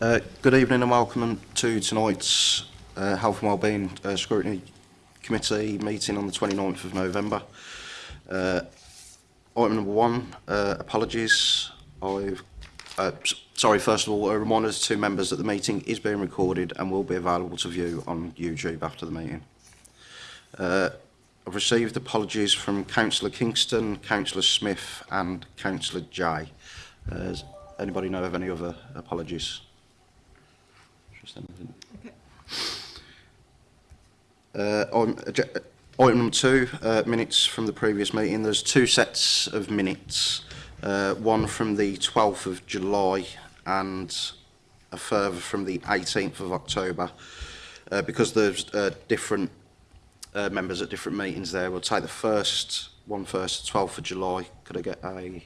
Uh, good evening and welcome to tonight's uh, Health and Wellbeing uh, Scrutiny Committee meeting on the 29th of November. Uh, item number one, uh, apologies. I've, uh, sorry, first of all, a reminder to members that the meeting is being recorded and will be available to view on YouTube after the meeting. Uh, I've received apologies from Councillor Kingston, Councillor Smith and Councillor Jay. Uh, does anybody know of any other apologies? Okay. Uh, on, uh, uh, item number two, uh, minutes from the previous meeting. There's two sets of minutes, uh, one from the 12th of July and a further from the 18th of October. Uh, because there's uh, different uh, members at different meetings there, we'll take the first one first, 12th of July. Could I get a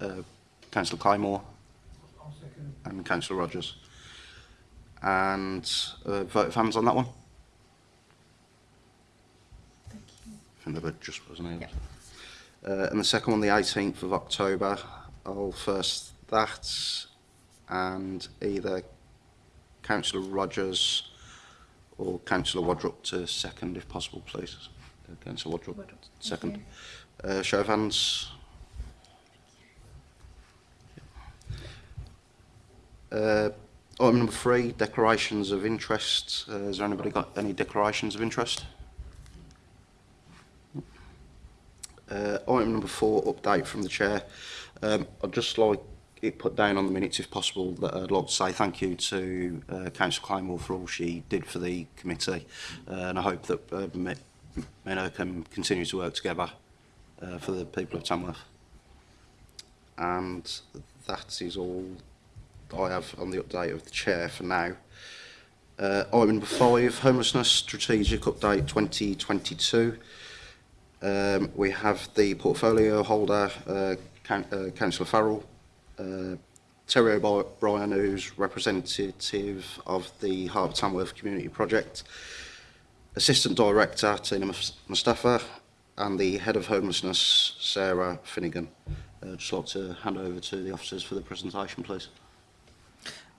uh, Councillor Claymore and Councillor Rogers? and uh, vote fans on that one. Thank you. I think just wasn't able yeah. Uh, and the second one, the 18th of October, I'll first that and either Councillor Rogers or Councillor Wadrup to second, if possible, please. Uh, Councillor Wadrup, Wadrup, second. Uh, show of hands. Uh, Item number three, declarations of interest. Uh, has anybody got any declarations of interest? Uh, item number four, update from the chair. Um, I'd just like it put down on the minutes, if possible, that I'd like to say thank you to uh, Councillor Claymore for all she did for the committee, uh, and I hope that uh, me Menno can continue to work together uh, for the people of Tamworth. And that is all I have on the update of the chair for now. Uh, item number five, homelessness strategic update 2022. Um, we have the portfolio holder, uh, Can uh, Councillor Farrell, uh, Terry O'Brien, who's representative of the Harbour Tamworth Community Project, Assistant Director Tina Mustafa, and the Head of Homelessness, Sarah Finnegan. Uh, just like to hand over to the officers for the presentation, please.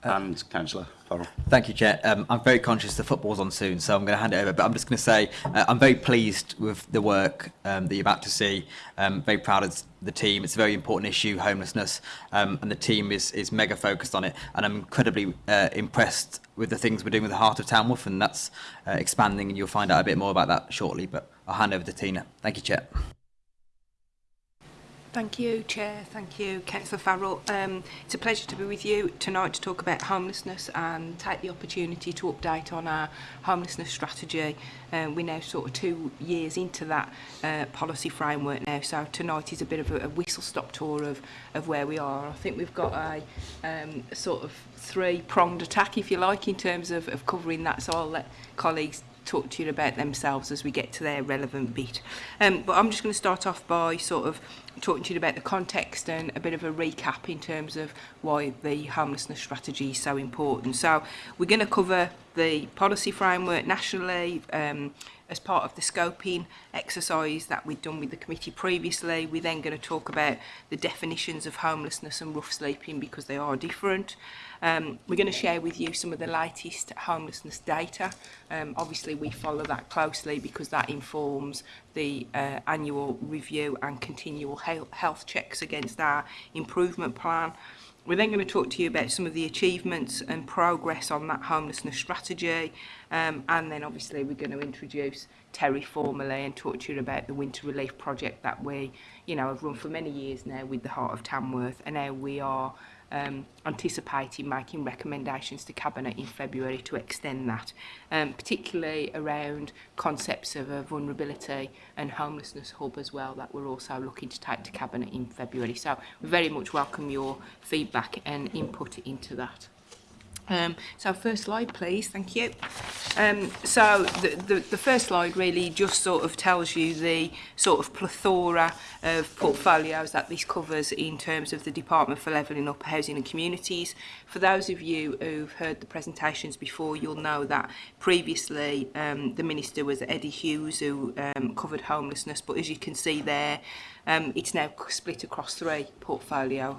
Uh, and Councillor Farrell. Thank you, Chair. Um, I'm very conscious the football's on soon, so I'm going to hand it over. But I'm just going to say uh, I'm very pleased with the work um, that you're about to see. Um, very proud of the team. It's a very important issue, homelessness, um, and the team is is mega focused on it. And I'm incredibly uh, impressed with the things we're doing with the Heart of Tamworth, and that's uh, expanding. And you'll find out a bit more about that shortly. But I'll hand over to Tina. Thank you, Chair. Thank you, Chair. Thank you, Councillor Farrell. Um, it's a pleasure to be with you tonight to talk about homelessness and take the opportunity to update on our homelessness strategy. Um, uh, we're now sort of two years into that uh, policy framework now, so tonight is a bit of a, a whistle-stop tour of, of where we are. I think we've got a um, sort of three-pronged attack, if you like, in terms of, of covering that, so I'll let colleagues talk to you about themselves as we get to their relevant bit. Um, but I'm just going to start off by sort of talking to you about the context and a bit of a recap in terms of why the homelessness strategy is so important. So we're going to cover the policy framework nationally um, as part of the scoping exercise that we've done with the committee previously. We're then going to talk about the definitions of homelessness and rough sleeping because they are different. Um, we're going to share with you some of the latest homelessness data. Um, obviously, we follow that closely because that informs the uh, annual review and continual health checks against our improvement plan. We're then going to talk to you about some of the achievements and progress on that homelessness strategy. Um, and then obviously we're going to introduce Terry formally and talk to you about the winter relief project that we, you know, have run for many years now with the Heart of Tamworth and how we are um, anticipating making recommendations to Cabinet in February to extend that, um, particularly around concepts of a vulnerability and homelessness hub as well that we're also looking to take to Cabinet in February. So we very much welcome your feedback and input into that. Um, so first slide, please. Thank you. Um, so the, the, the first slide really just sort of tells you the sort of plethora of portfolios that this covers in terms of the Department for Levelling Up Housing and Communities. For those of you who've heard the presentations before, you'll know that previously um, the Minister was Eddie Hughes who um, covered homelessness, but as you can see there, um, it's now split across three portfolio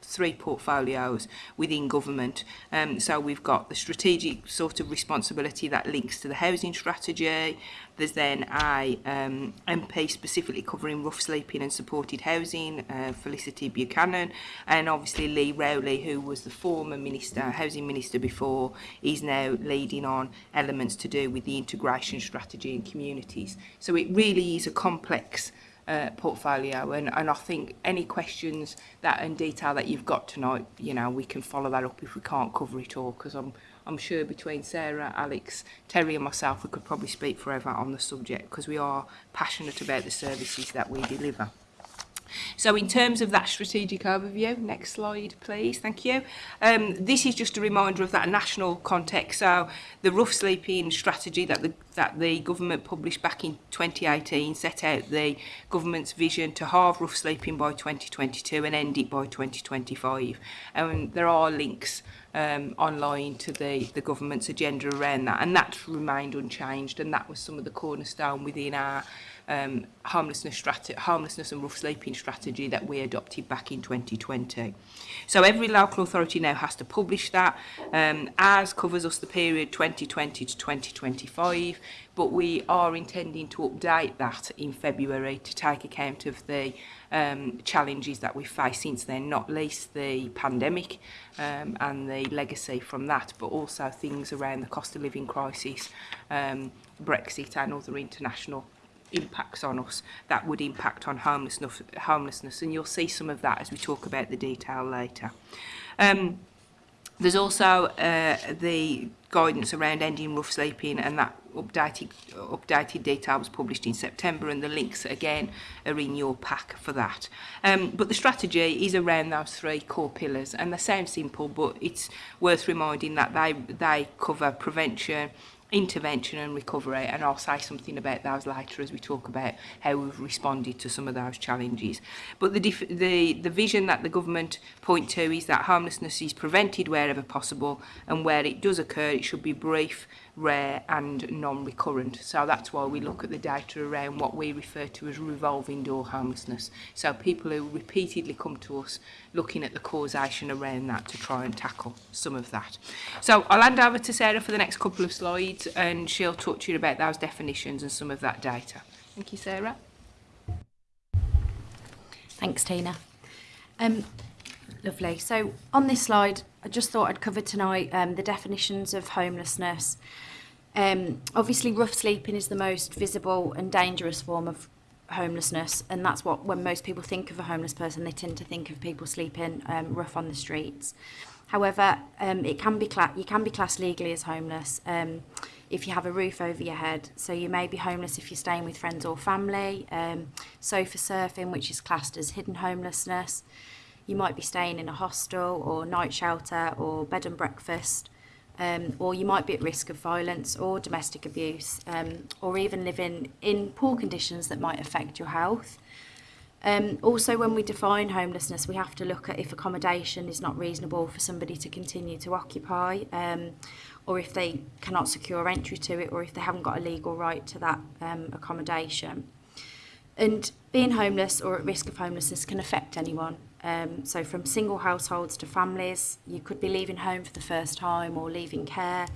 three portfolios within government um, so we've got the strategic sort of responsibility that links to the housing strategy there's then a um, MP specifically covering rough sleeping and supported housing uh, Felicity Buchanan and obviously Lee Rowley who was the former minister housing minister before is now leading on elements to do with the integration strategy and communities so it really is a complex uh, portfolio and, and I think any questions that in detail that you've got tonight you know we can follow that up if we can't cover it all because I'm I'm sure between Sarah, Alex, Terry and myself we could probably speak forever on the subject because we are passionate about the services that we deliver. So in terms of that strategic overview, next slide please, thank you. Um, this is just a reminder of that national context, so the rough sleeping strategy that the, that the government published back in 2018 set out the government's vision to halve rough sleeping by 2022 and end it by 2025. And there are links um, online to the, the government's agenda around that and that's remained unchanged and that was some of the cornerstone within our um, harmlessness, strat harmlessness and rough sleeping strategy that we adopted back in 2020. So every local authority now has to publish that. Um, ours covers us the period 2020 to 2025, but we are intending to update that in February to take account of the um, challenges that we face since then, not least the pandemic um, and the legacy from that, but also things around the cost of living crisis, um, Brexit and other international impacts on us that would impact on homelessness, homelessness. And you'll see some of that as we talk about the detail later. Um, there's also uh, the guidance around ending rough sleeping and that updated, updated data was published in September and the links again are in your pack for that. Um, but the strategy is around those three core pillars and they sound simple but it's worth reminding that they, they cover prevention, intervention and recovery and I'll say something about those later as we talk about how we've responded to some of those challenges but the the the vision that the government point to is that homelessness is prevented wherever possible and where it does occur it should be brief rare and non-recurrent. So that's why we look at the data around what we refer to as revolving door homelessness. So people who repeatedly come to us looking at the causation around that to try and tackle some of that. So I'll hand over to Sarah for the next couple of slides and she'll talk to you about those definitions and some of that data. Thank you, Sarah. Thanks, Tina. Um, Lovely. So on this slide, I just thought I'd cover tonight um, the definitions of homelessness. Um, obviously, rough sleeping is the most visible and dangerous form of homelessness, and that's what when most people think of a homeless person, they tend to think of people sleeping um, rough on the streets. However, um, it can be you can be classed legally as homeless um, if you have a roof over your head. So you may be homeless if you're staying with friends or family. Um, sofa surfing, which is classed as hidden homelessness you might be staying in a hostel or night shelter or bed and breakfast, um, or you might be at risk of violence or domestic abuse, um, or even living in poor conditions that might affect your health. Um, also, when we define homelessness, we have to look at if accommodation is not reasonable for somebody to continue to occupy, um, or if they cannot secure entry to it, or if they haven't got a legal right to that um, accommodation. And being homeless or at risk of homelessness can affect anyone. Um, so from single households to families, you could be leaving home for the first time or leaving care.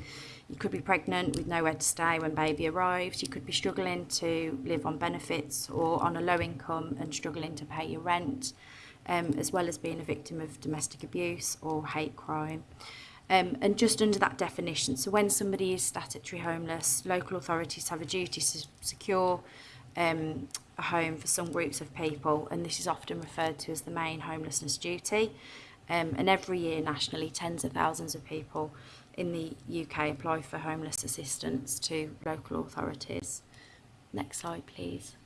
You could be pregnant with nowhere to stay when baby arrives. You could be struggling to live on benefits or on a low income and struggling to pay your rent, um, as well as being a victim of domestic abuse or hate crime. Um, and just under that definition, so when somebody is statutory homeless, local authorities have a duty to secure um, a home for some groups of people, and this is often referred to as the main homelessness duty. Um, and every year nationally, tens of thousands of people in the UK apply for homeless assistance to local authorities. Next slide, please.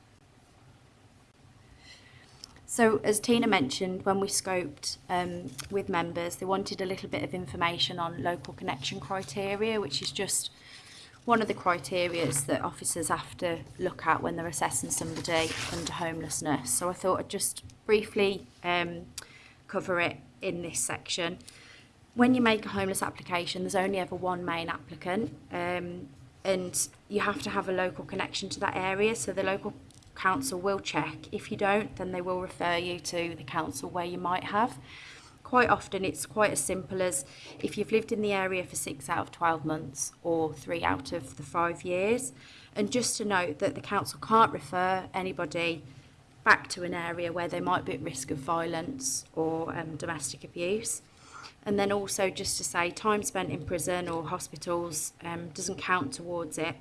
So as Tina mentioned, when we scoped um, with members, they wanted a little bit of information on local connection criteria, which is just one of the criteria that officers have to look at when they're assessing somebody under homelessness. So I thought I'd just briefly um, cover it in this section. When you make a homeless application, there's only ever one main applicant um, and you have to have a local connection to that area. So the local council will check. If you don't, then they will refer you to the council where you might have quite often it's quite as simple as if you've lived in the area for six out of 12 months or three out of the five years. And just to note that the council can't refer anybody back to an area where they might be at risk of violence or um, domestic abuse. And then also just to say time spent in prison or hospitals um, doesn't count towards it.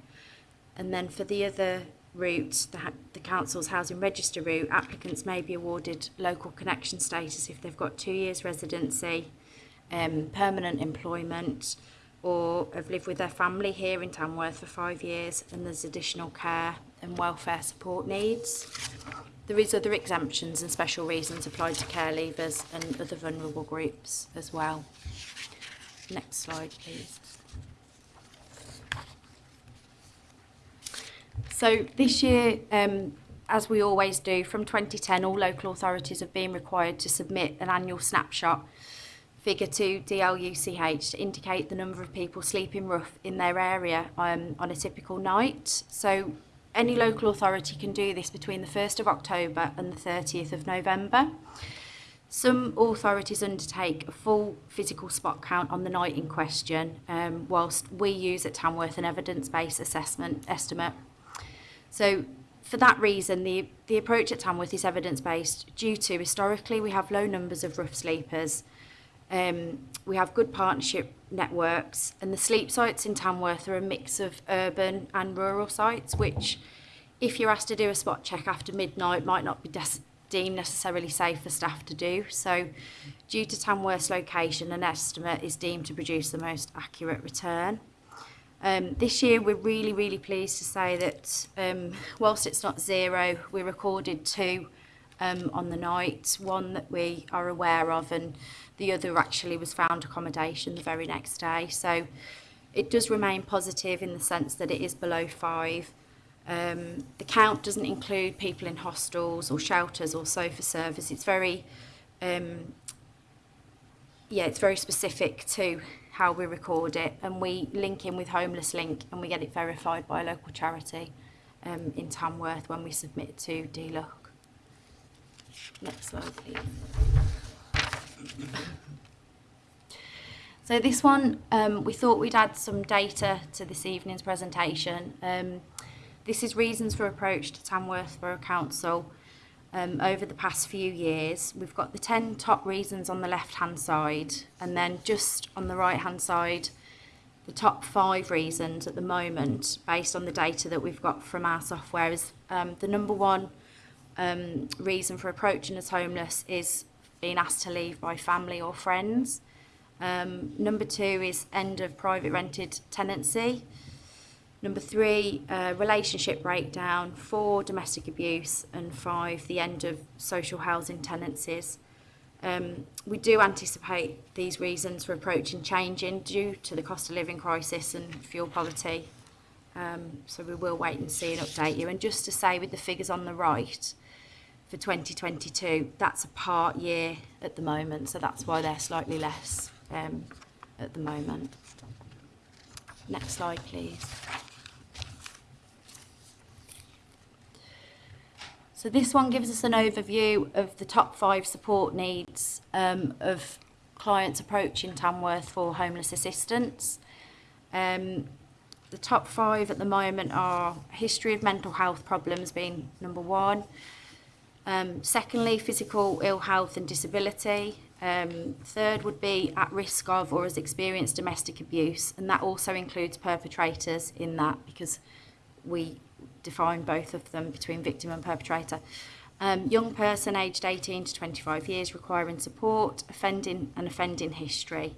And then for the other route, the, the council's housing register route, applicants may be awarded local connection status if they've got two years residency, um, permanent employment, or have lived with their family here in Tamworth for five years and there's additional care and welfare support needs. There is other exemptions and special reasons applied to care leavers and other vulnerable groups as well. Next slide, please. So this year, um, as we always do, from 2010, all local authorities have been required to submit an annual snapshot figure to DLUCH to indicate the number of people sleeping rough in their area um, on a typical night. So any local authority can do this between the 1st of October and the 30th of November. Some authorities undertake a full physical spot count on the night in question, um, whilst we use at Tamworth an evidence-based assessment estimate So for that reason, the, the approach at Tamworth is evidence-based due to historically we have low numbers of rough sleepers, um, we have good partnership networks and the sleep sites in Tamworth are a mix of urban and rural sites which if you're asked to do a spot check after midnight might not be deemed necessarily safe for staff to do so due to Tamworth's location an estimate is deemed to produce the most accurate return. Um, this year, we're really, really pleased to say that um, whilst it's not zero, we recorded two um, on the night, one that we are aware of and the other actually was found accommodation the very next day. So it does remain positive in the sense that it is below five. Um, the count doesn't include people in hostels or shelters or sofa service. It's very, um, yeah, it's very specific to how we record it, and we link in with Homeless Link and we get it verified by a local charity um, in Tamworth when we submit to DLUC. Next slide, please. So this one, um, we thought we'd add some data to this evening's presentation. Um, this is reasons for approach to Tamworth Borough Council um, over the past few years. We've got the 10 top reasons on the left-hand side, and then just on the right-hand side, the top five reasons at the moment, based on the data that we've got from our software, is um, the number one um, reason for approaching as homeless is being asked to leave by family or friends. Um, number two is end of private rented tenancy. Number three, uh, relationship breakdown. Four, domestic abuse. And five, the end of social housing tenancies. Um, we do anticipate these reasons for approaching changing due to the cost of living crisis and fuel poverty. Um, so we will wait and see and update you. And just to say with the figures on the right for 2022, that's a part year at the moment. So that's why they're slightly less um, at the moment. Next slide, please. So this one gives us an overview of the top five support needs um, of clients approaching Tamworth for homeless assistance. Um, the top five at the moment are history of mental health problems being number one. Um, secondly, physical ill health and disability. Um, third would be at risk of or has experienced domestic abuse, and that also includes perpetrators in that because we define both of them between victim and perpetrator. Um, young person aged 18 to 25 years requiring support, offending and offending history.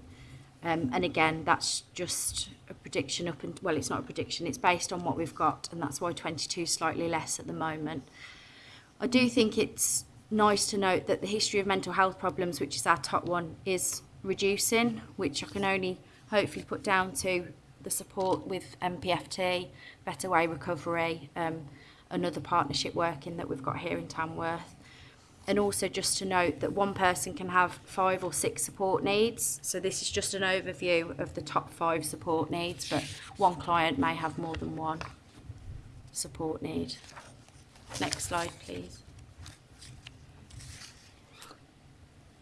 Um, and again, that's just a prediction up and, well, it's not a prediction, it's based on what we've got, and that's why 22 is slightly less at the moment. I do think it's nice to note that the history of mental health problems, which is our top one, is reducing, which I can only hopefully put down to the support with MPFT, Better Way Recovery, um, another partnership working that we've got here in Tamworth. And also just to note that one person can have five or six support needs. So this is just an overview of the top five support needs, but one client may have more than one support need. Next slide, please.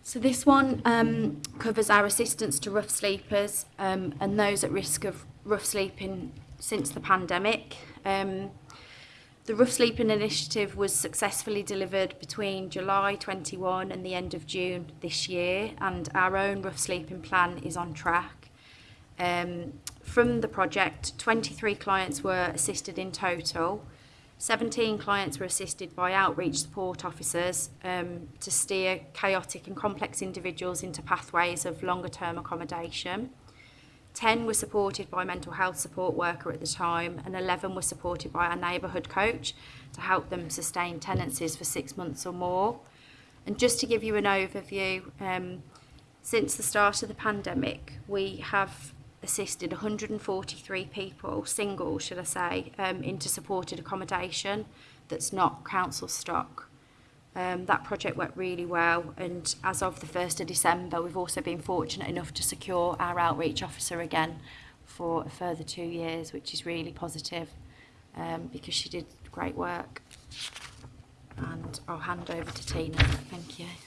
So this one um, covers our assistance to rough sleepers um, and those at risk of rough sleeping since the pandemic. Um, the Rough Sleeping Initiative was successfully delivered between July 21 and the end of June this year, and our own Rough Sleeping Plan is on track. Um, from the project, 23 clients were assisted in total. 17 clients were assisted by outreach support officers um, to steer chaotic and complex individuals into pathways of longer term accommodation. 10 were supported by a mental health support worker at the time and 11 were supported by our neighbourhood coach to help them sustain tenancies for six months or more. And just to give you an overview, um, since the start of the pandemic, we have assisted 143 people, single should I say, um, into supported accommodation that's not council stock. Um, that project went really well and as of the 1st of December we've also been fortunate enough to secure our outreach officer again for a further two years which is really positive um, because she did great work and I'll hand over to Tina. Thank you. Thank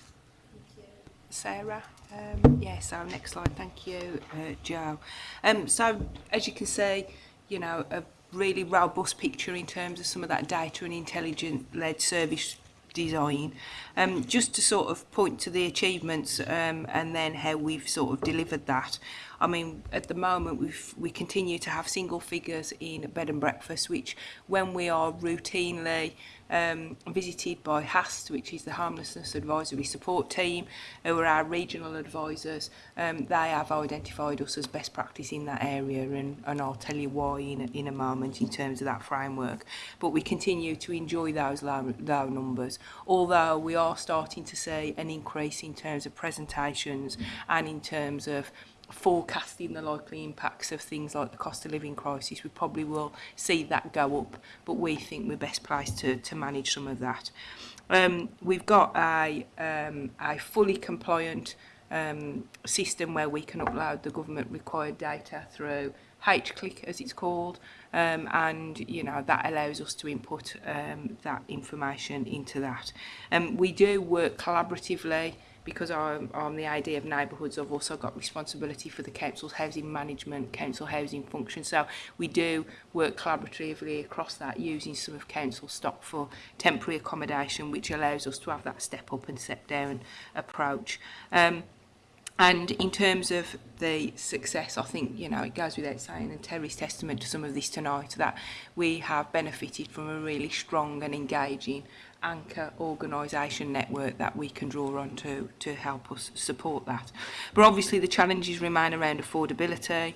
you. Sarah. Um, yeah, so next slide. Thank you, uh, Joe. Um, so as you can see, you know, a really robust picture in terms of some of that data and intelligent-led service design. Um, just to sort of point to the achievements um, and then how we've sort of delivered that. I mean, at the moment, we we continue to have single figures in bed and breakfast, which when we are routinely um, visited by HAST, which is the Homelessness Advisory Support Team, who are our regional advisors, um, they have identified us as best practice in that area, and, and I'll tell you why in a, in a moment in terms of that framework. But we continue to enjoy those low, low numbers, although we are starting to see an increase in terms of presentations and in terms of forecasting the likely impacts of things like the cost of living crisis, we probably will see that go up, but we think we're best placed to, to manage some of that. Um, we've got a, um, a fully compliant um, system where we can upload the government required data through H-click as it's called um, and you know that allows us to input um, that information into that. Um, we do work collaboratively because I'm on the idea of neighbourhoods, I've also got responsibility for the council's housing management, council housing function. So we do work collaboratively across that using some of council stock for temporary accommodation, which allows us to have that step up and step down approach. Um, And in terms of the success, I think, you know, it goes without saying, and Terry's testament to some of this tonight, that we have benefited from a really strong and engaging anchor organisation network that we can draw on to, to help us support that. But obviously the challenges remain around affordability,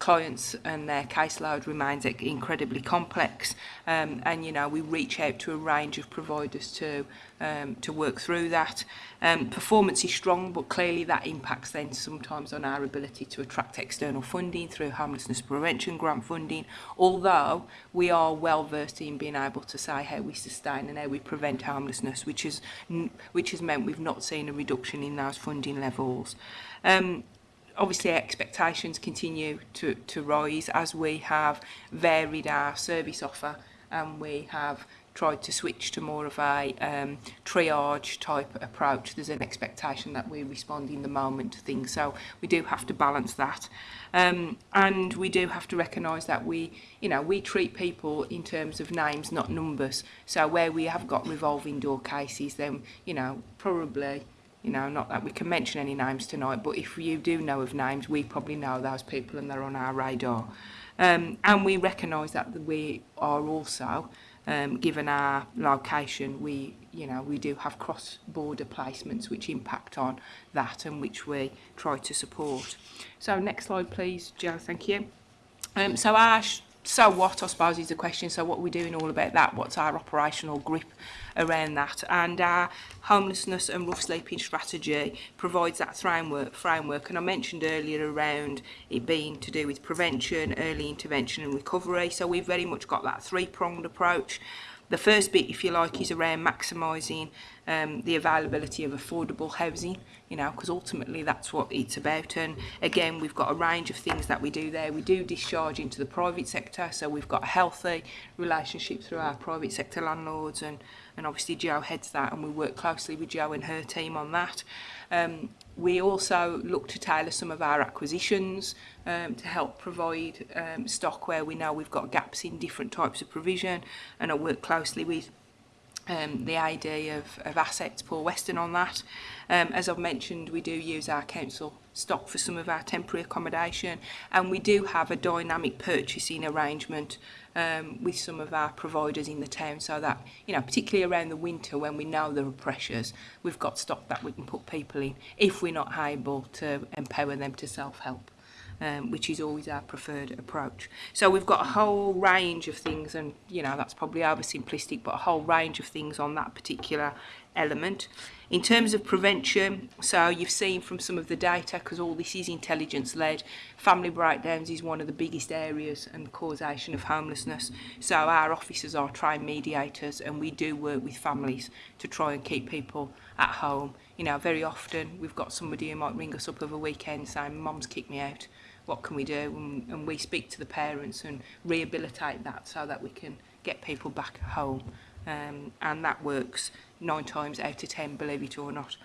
clients and their caseload remains incredibly complex um, and you know we reach out to a range of providers to um, to work through that um, performance is strong but clearly that impacts then sometimes on our ability to attract external funding through homelessness prevention grant funding although we are well versed in being able to say how we sustain and how we prevent homelessness which is which has meant we've not seen a reduction in those funding levels um, obviously expectations continue to, to rise as we have varied our service offer and we have tried to switch to more of a um, triage type approach. There's an expectation that we respond in the moment to things, so we do have to balance that. Um, and we do have to recognise that we, you know, we treat people in terms of names, not numbers. So where we have got revolving door cases, then, you know, probably you know, not that we can mention any names tonight, but if you do know of names, we probably know those people and they're on our radar. Um, and we recognise that we are also, um, given our location, we, you know, we do have cross-border placements which impact on that and which we try to support. So next slide please, Joe, thank you. Um, so our so what, I suppose, is the question. So what are we doing all about that? What's our operational grip around that? And our uh, homelessness and rough sleeping strategy provides that framework. framework. And I mentioned earlier around it being to do with prevention, early intervention and recovery. So we've very much got that three-pronged approach. The first bit, if you like, is around maximising um, the availability of affordable housing you know, because ultimately that's what it's about. And again, we've got a range of things that we do there. We do discharge into the private sector, so we've got a healthy relationship through our private sector landlords, and, and obviously Joe heads that, and we work closely with Joe and her team on that. Um, we also look to tailor some of our acquisitions um, to help provide um, stock where we know we've got gaps in different types of provision and I work closely with um, the idea of, of assets poor western on that. Um, as I've mentioned, we do use our council stock for some of our temporary accommodation and we do have a dynamic purchasing arrangement um, with some of our providers in the town so that, you know, particularly around the winter when we know there are pressures, we've got stock that we can put people in if we're not able to empower them to self-help um, which is always our preferred approach. So we've got a whole range of things, and you know that's probably oversimplistic, but a whole range of things on that particular element. In terms of prevention, so you've seen from some of the data, because all this is intelligence led, family breakdowns is one of the biggest areas and causation of homelessness. So our officers are trained mediators and we do work with families to try and keep people at home. You know, very often we've got somebody who might ring us up over a weekend saying, Mum's kicked me out what can we do and, and we speak to the parents and rehabilitate that so that we can get people back home um, and that works nine times out of ten believe it or not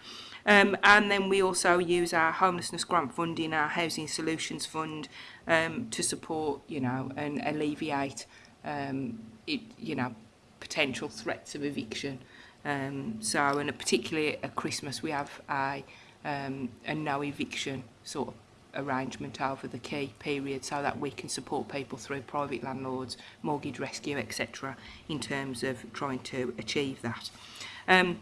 um, and then we also use our homelessness grant funding our housing solutions fund um, to support you know and alleviate um, it, you know potential threats of eviction um, so and particularly at Christmas we have a, um, a no eviction sort of arrangement over the key period so that we can support people through private landlords, mortgage rescue, etc. in terms of trying to achieve that. Um,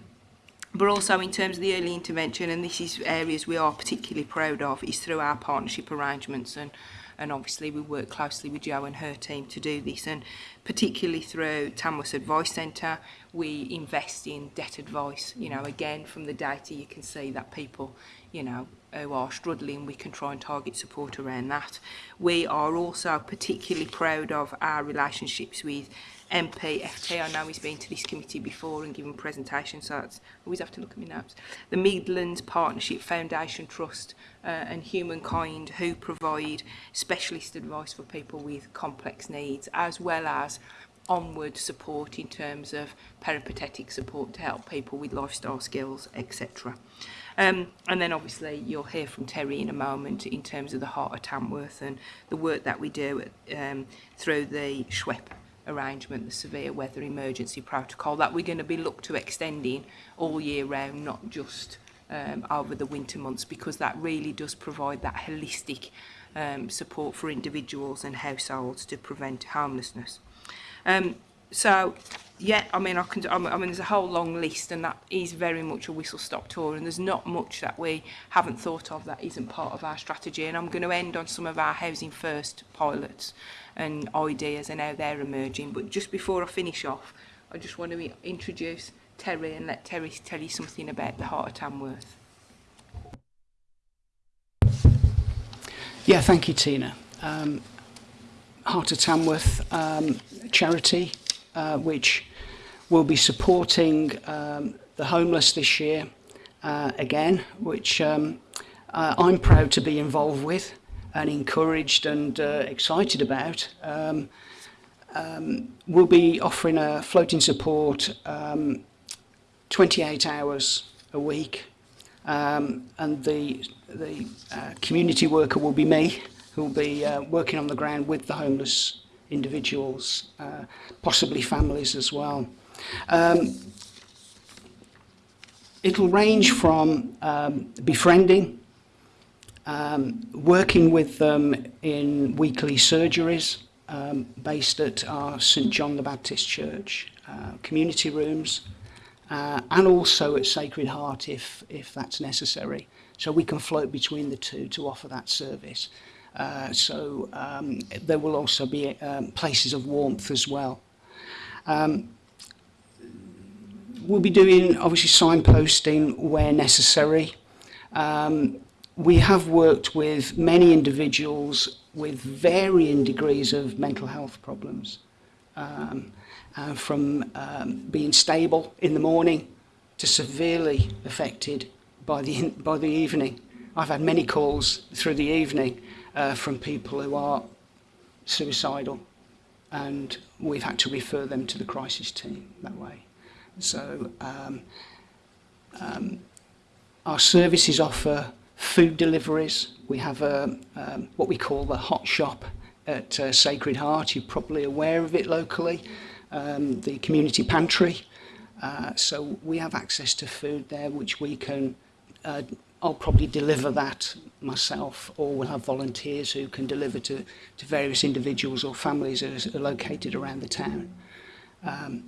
but also in terms of the early intervention, and this is areas we are particularly proud of, is through our partnership arrangements and and obviously we work closely with Jo and her team to do this and particularly through Tamworth Advice Centre we invest in debt advice you know again from the data you can see that people you know who are struggling, we can try and target support around that. We are also particularly proud of our relationships with MP, FT. I know he's been to this committee before and given presentations, so that's always have to look at my notes. The Midlands Partnership Foundation Trust uh, and Humankind, who provide specialist advice for people with complex needs, as well as onward support in terms of peripatetic support to help people with lifestyle skills, etc. Um, and then obviously you'll hear from Terry in a moment in terms of the heart of Tamworth and the work that we do um, through the SHWEP arrangement, the severe weather emergency protocol that we're going to be looked to extending all year round, not just um, over the winter months because that really does provide that holistic um, support for individuals and households to prevent homelessness. Um, so yeah, I mean, I can. I mean, there's a whole long list, and that is very much a whistle stop tour. And there's not much that we haven't thought of that isn't part of our strategy. And I'm going to end on some of our housing first pilots and ideas and how they're emerging. But just before I finish off, I just want to introduce Terry and let Terry tell you something about the heart of Tamworth. Yeah, thank you, Tina. Um, heart of Tamworth um, charity, uh, which We'll be supporting um, the homeless this year uh, again, which um, uh, I'm proud to be involved with and encouraged and uh, excited about. Um, um we'll be offering a floating support um, 28 hours a week um, and the, the uh, community worker will be me who will be uh, working on the ground with the homeless individuals, uh, possibly families as well. Um, it'll range from um, befriending, um, working with them in weekly surgeries um, based at our St John the Baptist Church, uh, community rooms, uh, and also at Sacred Heart if, if that's necessary. So we can float between the two to offer that service. Uh, so um, there will also be um, places of warmth as well. Um, we'll be doing obviously signposting where necessary. Um, we have worked with many individuals with varying degrees of mental health problems, um, uh, from um, being stable in the morning to severely affected by the, by the evening. I've had many calls through the evening uh, from people who are suicidal and we've had to refer them to the crisis team that way. So um, um, our services offer food deliveries. We have a, um, what we call the hot shop at uh, Sacred Heart. You're probably aware of it locally, um, the community pantry. Uh, so we have access to food there, which we can, uh, I'll probably deliver that myself, or we'll have volunteers who can deliver to, to various individuals or families that are located around the town. Um,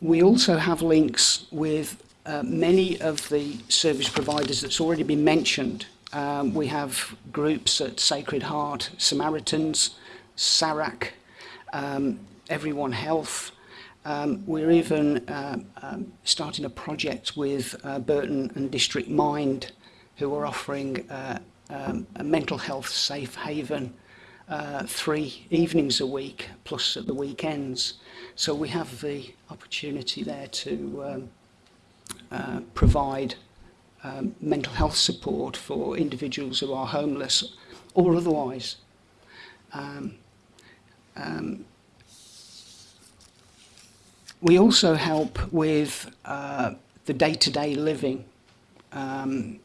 We also have links with uh, many of the service providers that's already been mentioned. Um, we have groups at Sacred Heart, Samaritans, SARAC, um, Everyone Health. Um, we're even uh, um, starting a project with uh, Burton and District Mind who are offering uh, um, a mental health safe haven uh, three evenings a week plus at the weekends. So we have the opportunity there to um, uh, provide um, mental health support for individuals who are homeless or otherwise. Um, um, we also help with uh, the day-to-day -day living. Um,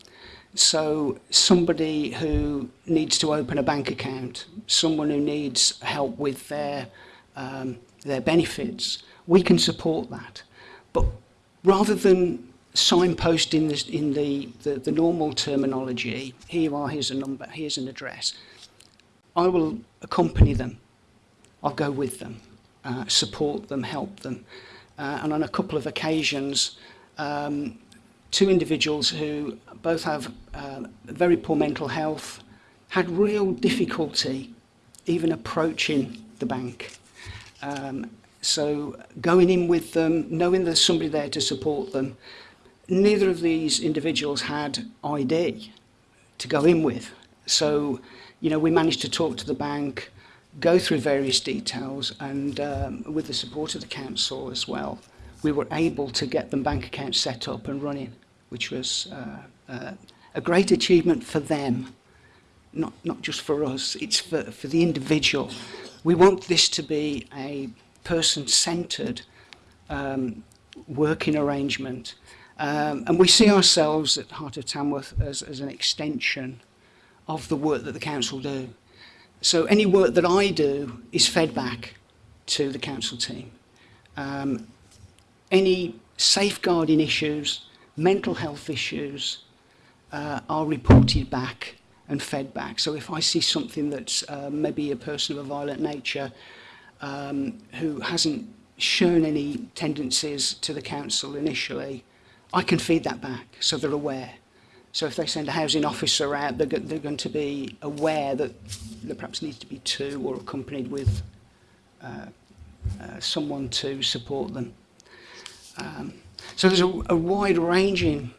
so somebody who needs to open a bank account, someone who needs help with their um, their benefits, we can support that. But rather than signpost in, this, in the, the, the normal terminology, here are, here's a number, here's an address, I will accompany them. I'll go with them, uh, support them, help them. Uh, and on a couple of occasions, um, two individuals who both have uh, very poor mental health, had real difficulty even approaching the bank Um, so going in with them, knowing there's somebody there to support them. Neither of these individuals had ID to go in with. So, you know, we managed to talk to the bank, go through various details, and um, with the support of the council as well, we were able to get them bank accounts set up and running, which was uh, uh, a great achievement for them, not, not just for us, it's for, for the individual we want this to be a person-centered um, working arrangement. Um, and we see ourselves at Heart of Tamworth as, as an extension of the work that the council do. So any work that I do is fed back to the council team. Um, any safeguarding issues, mental health issues uh, are reported back and fed back. So if I see something that's uh, maybe a person of a violent nature um, who hasn't shown any tendencies to the council initially, I can feed that back so they're aware. So if they send a housing officer out, they're, they're going to be aware that there perhaps needs to be two or accompanied with uh, uh, someone to support them. Um, so there's a, a wide ranging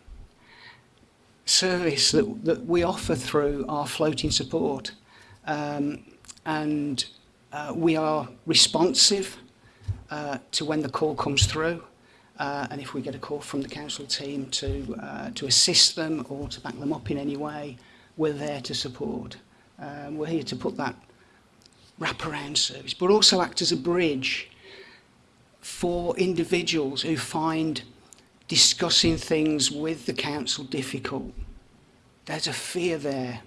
service that, that we offer through our floating support. Um, and uh, we are responsive uh, to when the call comes through. Uh, and if we get a call from the council team to, uh, to assist them or to back them up in any way, we're there to support. Um, we're here to put that wraparound service, but also act as a bridge for individuals who find discussing things with the council difficult there's a fear there.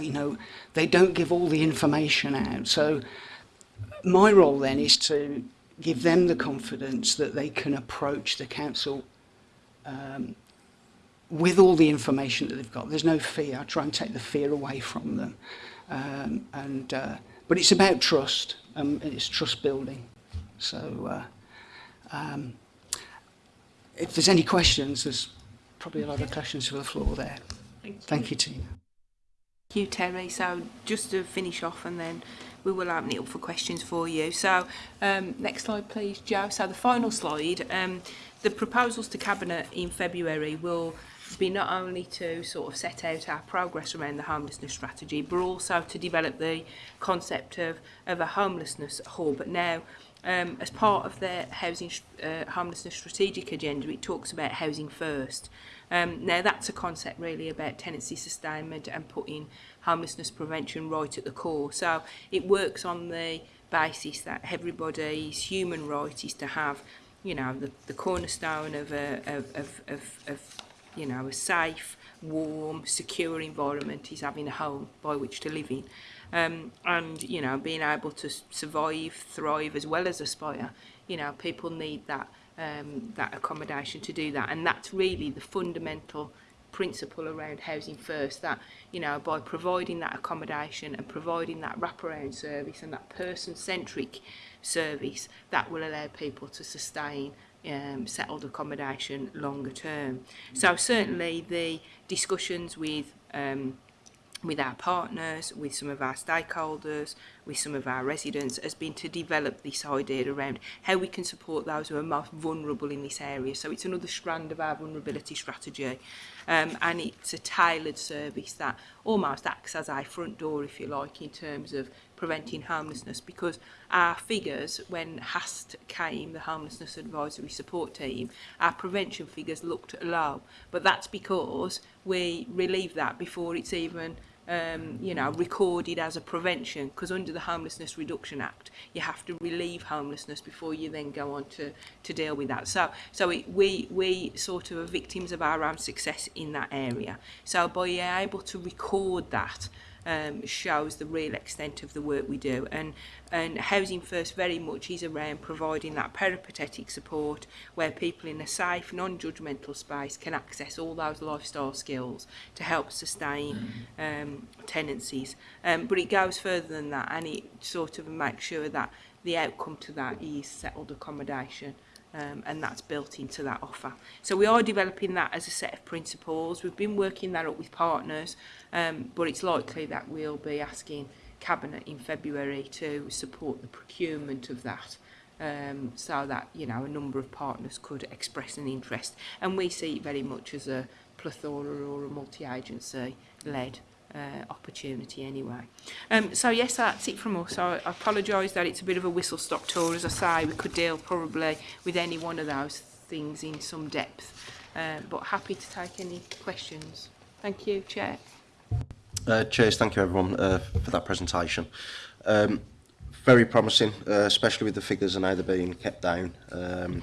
You know, they don't give all the information out. So my role then is to give them the confidence that they can approach the council um, with all the information that they've got. There's no fear. I try and take the fear away from them. Um, and uh, But it's about trust, um, and it's trust building. So uh, um, if there's any questions, there's probably a lot of questions for the floor there. Thank you. Thank you, Tina. Thank you, Terry. So just to finish off and then we will open it up for questions for you. So um, next slide, please, Joe. So the final slide, um, the proposals to Cabinet in February will be not only to sort of set out our progress around the homelessness strategy, but also to develop the concept of, of a homelessness hub. But now, um, as part of the housing uh, homelessness strategic agenda, it talks about housing first. Um, now that's a concept really about tenancy sustainment and putting homelessness prevention right at the core. So it works on the basis that everybody's human right is to have, you know, the, the cornerstone of a of, of, of, of you know, a safe, warm, secure environment is having a home by which to live in. Um, and, you know, being able to survive, thrive as well as aspire. You know, people need that um, that accommodation to do that. And that's really the fundamental principle around housing first that you know by providing that accommodation and providing that wraparound service and that person-centric service that will allow people to sustain um, settled accommodation longer term. So certainly the discussions with um, with our partners, with some of our stakeholders, with some of our residents has been to develop this idea around how we can support those who are most vulnerable in this area. So it's another strand of our vulnerability strategy um, and it's a tailored service that almost acts as our front door if you like in terms of preventing homelessness because our figures when HAST came, the Homelessness Advisory Support Team, our prevention figures looked low but that's because we relieve that before it's even um, you know, recorded as a prevention because under the Homelessness Reduction Act, you have to relieve homelessness before you then go on to, to deal with that. So, so it, we, we sort of are victims of our own success in that area. So by able to record that, um, shows the real extent of the work we do. And, and Housing First very much is around providing that peripatetic support where people in a safe, non-judgmental space can access all those lifestyle skills to help sustain um, tenancies. Um, but it goes further than that and it sort of makes sure that the outcome to that is settled accommodation um, and that's built into that offer. So we are developing that as a set of principles. We've been working that up with partners, um, but it's likely that we'll be asking Cabinet in February to support the procurement of that. Um, so that you know a number of partners could express an interest and we see it very much as a plethora or a multi-agency led uh, opportunity anyway. Um, so yes, that's it from us. I, I apologise that it's a bit of a whistle-stop tour. As I say, we could deal probably with any one of those things in some depth, uh, but happy to take any questions. Thank you, Chair. Uh, cheers, thank you everyone uh, for that presentation. Um, very promising, uh, especially with the figures and either being kept down. Um,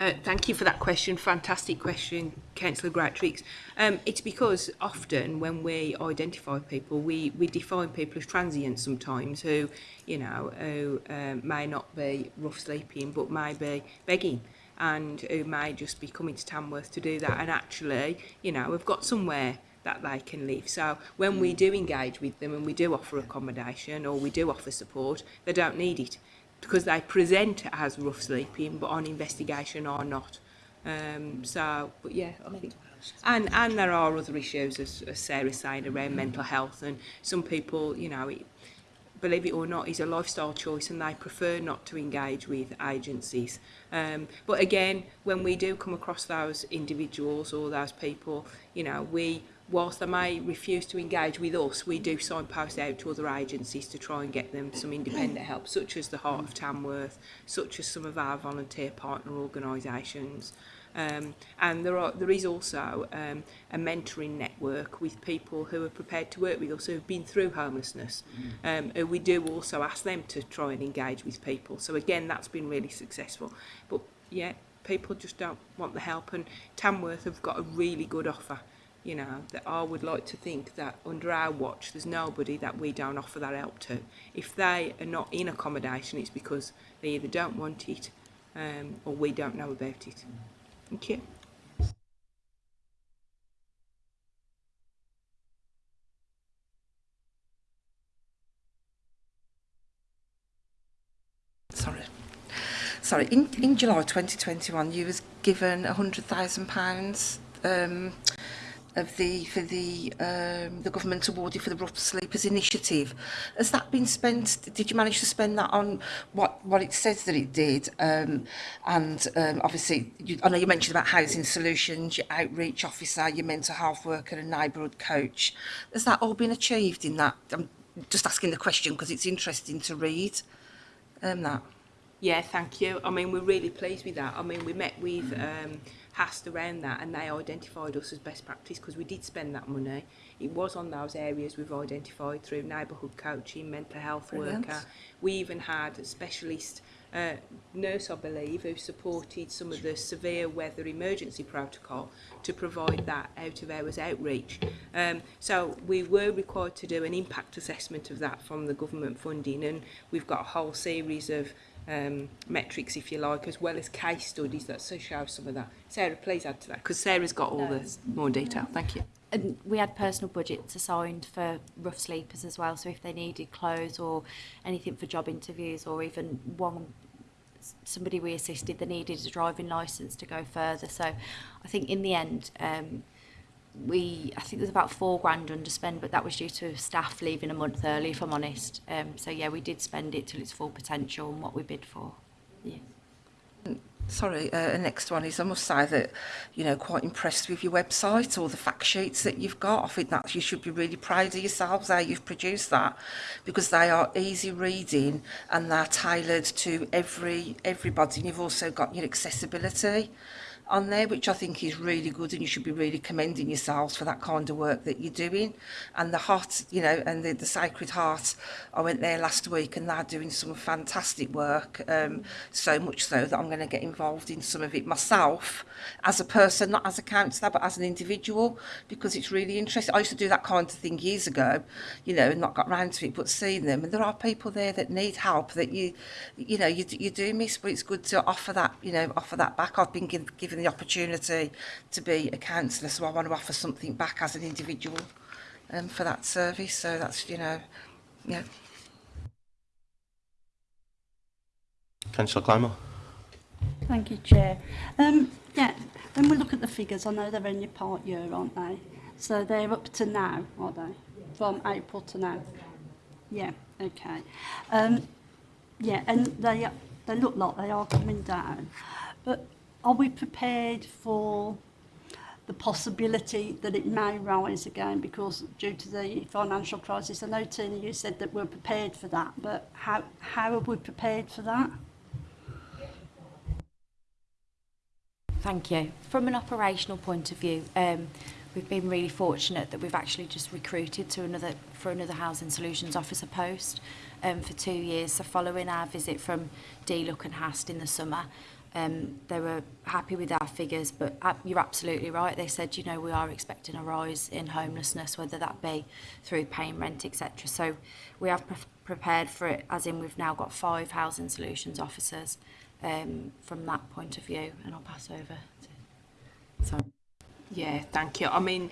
Uh, thank you for that question. Fantastic question, Councillor Gratrix. Um, it's because often when we identify people, we, we define people as transient sometimes who, you know, who um, may not be rough sleeping but may be begging and who may just be coming to Tamworth to do that. And actually, you know, we've got somewhere that they can live. So when we do engage with them and we do offer accommodation or we do offer support, they don't need it because they present as rough sleeping, but on investigation are not. Um, so, but yeah, I think. And, and there are other issues, as, as Sarah said, around mental health. And some people, you know, it, believe it or not, is a lifestyle choice and they prefer not to engage with agencies. Um, but again, when we do come across those individuals or those people, you know, we whilst they may refuse to engage with us, we do signpost out to other agencies to try and get them some independent help, such as the Heart of Tamworth, such as some of our volunteer partner organisations. Um, and there, are, there is also um, a mentoring network with people who are prepared to work with us who have been through homelessness. Mm. Um, we do also ask them to try and engage with people. So again, that's been really successful. But yeah, people just don't want the help and Tamworth have got a really good offer you know, that I would like to think that under our watch there's nobody that we don't offer that help to. If they are not in accommodation, it's because they either don't want it um, or we don't know about it. Thank you. Sorry. Sorry, in, in July 2021 you was given £100,000 um, of the for the um, the government awarded for the Rough Sleepers initiative. Has that been spent? Did you manage to spend that on what what it says that it did? Um, and um, obviously, you, I know you mentioned about housing solutions, your outreach officer, your mental health worker, and neighbourhood coach. Has that all been achieved in that? I'm just asking the question because it's interesting to read. Um, that. Yeah, thank you. I mean, we're really pleased with that. I mean, we met with. Um, passed around that and they identified us as best practice because we did spend that money. It was on those areas we've identified through neighbourhood coaching, mental health Brilliant. worker. We even had a specialist uh, nurse, I believe, who supported some of the severe weather emergency protocol to provide that out of hours outreach. Um, so we were required to do an impact assessment of that from the government funding and we've got a whole series of um, metrics, if you like, as well as case studies that show some of that. Sarah, please add to that, because Sarah's got all no. the more detail. Thank you. And we had personal budgets assigned for rough sleepers as well, so if they needed clothes or anything for job interviews or even one somebody we assisted that needed a driving license to go further. So I think in the end, um, we I think there's about four grand underspend, but that was due to staff leaving a month early, if I'm honest. Um, so yeah, we did spend it till its full potential and what we bid for. Yeah. Sorry, uh, the next one is I must say that, you know, quite impressed with your website or the fact sheets that you've got. I think that you should be really proud of yourselves how you've produced that because they are easy reading and they're tailored to every everybody. And you've also got your accessibility. on there, which I think is really good, and you should be really commending yourselves for that kind of work that you're doing. And the Heart, you know, and the, the Sacred Heart, I went there last week and they're doing some fantastic work, um, so much so that I'm going to get involved in some of it myself as a person, not as a counsellor, but as an individual, because it's really interesting. I used to do that kind of thing years ago, you know, and not got round to it, but seeing them, and there are people there that need help that you, you know, you, you do miss, but it's good to offer that, you know, offer that back. I've been given given the opportunity to be a counsellor, so I want to offer something back as an individual um, for that service. So that's, you know, yeah. Councillor Climber. Thank you, Chair. Um, yeah, when we look at the figures, I know they're in your part year, aren't they? So they're up to now, are they? From April to now. Yeah, okay. Um, yeah, and they, they look like they are coming down. But Are we prepared for the possibility that it may rise again because due to the financial crisis? I know, Tina, you said that we're prepared for that, but how, how are we prepared for that? Thank you. From an operational point of view, um, we've been really fortunate that we've actually just recruited to another for another housing solutions officer post. um, for two years. So following our visit from Look and Hast in the summer, um, they were happy with our figures, but you're absolutely right. They said, you know, we are expecting a rise in homelessness, whether that be through paying rent, etc. So we have pre prepared for it, as in we've now got five housing solutions officers um, from that point of view. And I'll pass over to. So. Yeah, thank you. I mean,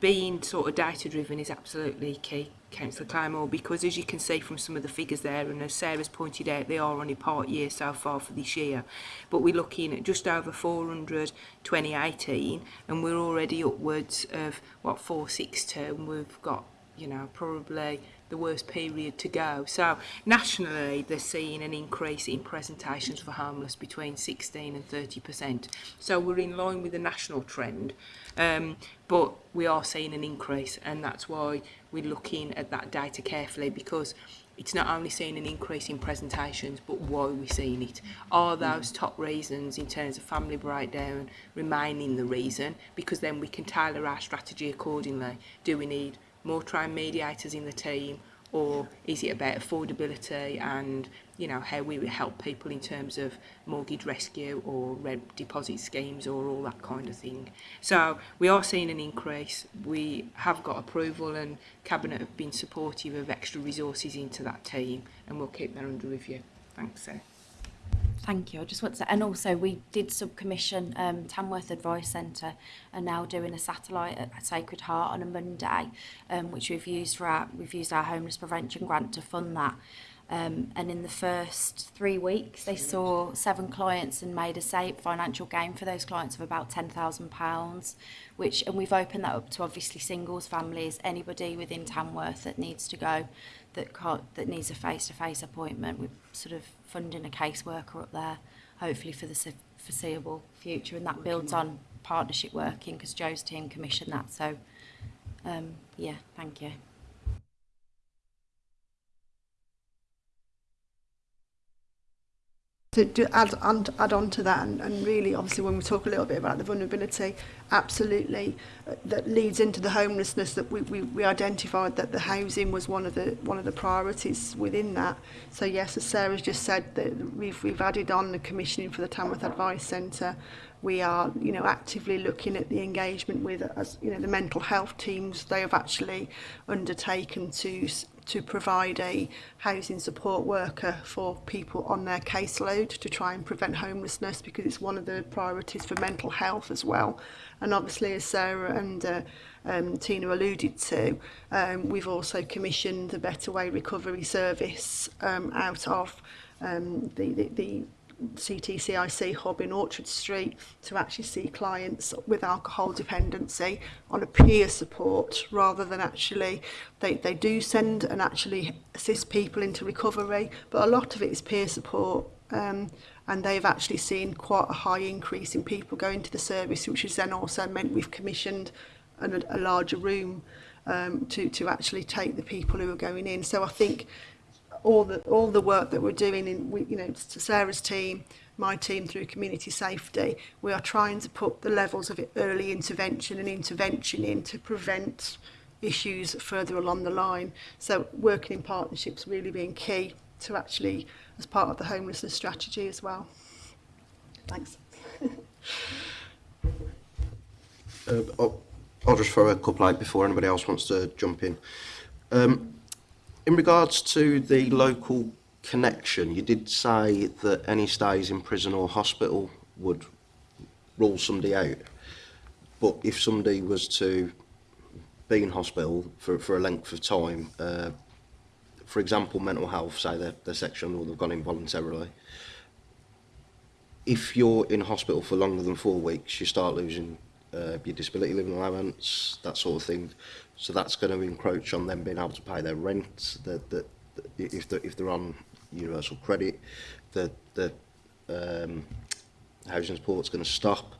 being sort of data driven is absolutely key, Councillor Clymore, because as you can see from some of the figures there, and as Sarah's pointed out, they are only part year so far for this year, but we're looking at just over 400 2018, and we're already upwards of what 462, and we've got you know probably the worst period to go. So nationally, they're seeing an increase in presentations for homeless between 16 and 30%. So we're in line with the national trend, um, but we are seeing an increase, and that's why we're looking at that data carefully because it's not only seeing an increase in presentations, but why we're seeing it. Are those top reasons in terms of family breakdown remaining the reason? Because then we can tailor our strategy accordingly. Do we need more tribe mediators in the team or is it about affordability and you know how we would help people in terms of mortgage rescue or rent deposit schemes or all that kind of thing so we are seeing an increase we have got approval and cabinet have been supportive of extra resources into that team and we'll keep that under review thanks sir Thank you. I just want to, and also we did subcommission um, Tamworth Advice Centre and now doing a satellite at Sacred Heart on a Monday, um, which we've used for our, we've used our homeless prevention grant to fund that. Um, and in the first three weeks, they saw seven clients and made a safe financial gain for those clients of about ten thousand pounds, which and we've opened that up to obviously singles, families, anybody within Tamworth that needs to go, that can't, that needs a face to face appointment. We've sort of funding a caseworker up there, hopefully for the foreseeable future. And that builds on partnership working because Joe's team commissioned that. So, um, yeah, thank you. to do, add, on, add on to that and, and really obviously when we talk a little bit about the vulnerability absolutely uh, that leads into the homelessness that we, we, we identified that the housing was one of the one of the priorities within that so yes as Sarah's just said that we've, we've added on the commissioning for the Tamworth Advice Centre we are you know actively looking at the engagement with as you know the mental health teams they have actually undertaken to to provide a housing support worker for people on their caseload to try and prevent homelessness because it's one of the priorities for mental health as well and obviously as Sarah and uh, um, Tina alluded to um, we've also commissioned the Better Way Recovery Service um, out of um, the, the, the CTCIC hub in Orchard Street to actually see clients with alcohol dependency on a peer support rather than actually they, they do send and actually assist people into recovery but a lot of it is peer support um, and they've actually seen quite a high increase in people going to the service which has then also meant we've commissioned an, a larger room um, to, to actually take the people who are going in so I think all the all the work that we're doing in we, you know to Sarah's team my team through community safety we are trying to put the levels of early intervention and intervention in to prevent issues further along the line so working in partnerships really being key to actually as part of the homelessness strategy as well thanks uh, I'll, I'll just throw a couple out before anybody else wants to jump in um, in regards to the local connection, you did say that any stays in prison or hospital would rule somebody out. But if somebody was to be in hospital for, for a length of time, uh, for example, mental health, say they're, they're sectioned or they've gone in voluntarily, if you're in hospital for longer than four weeks, you start losing uh, your disability living allowance, that sort of thing. So that's going to encroach on them being able to pay their rent. That that if they're, if they're on universal credit, the the um, housing support's going to stop.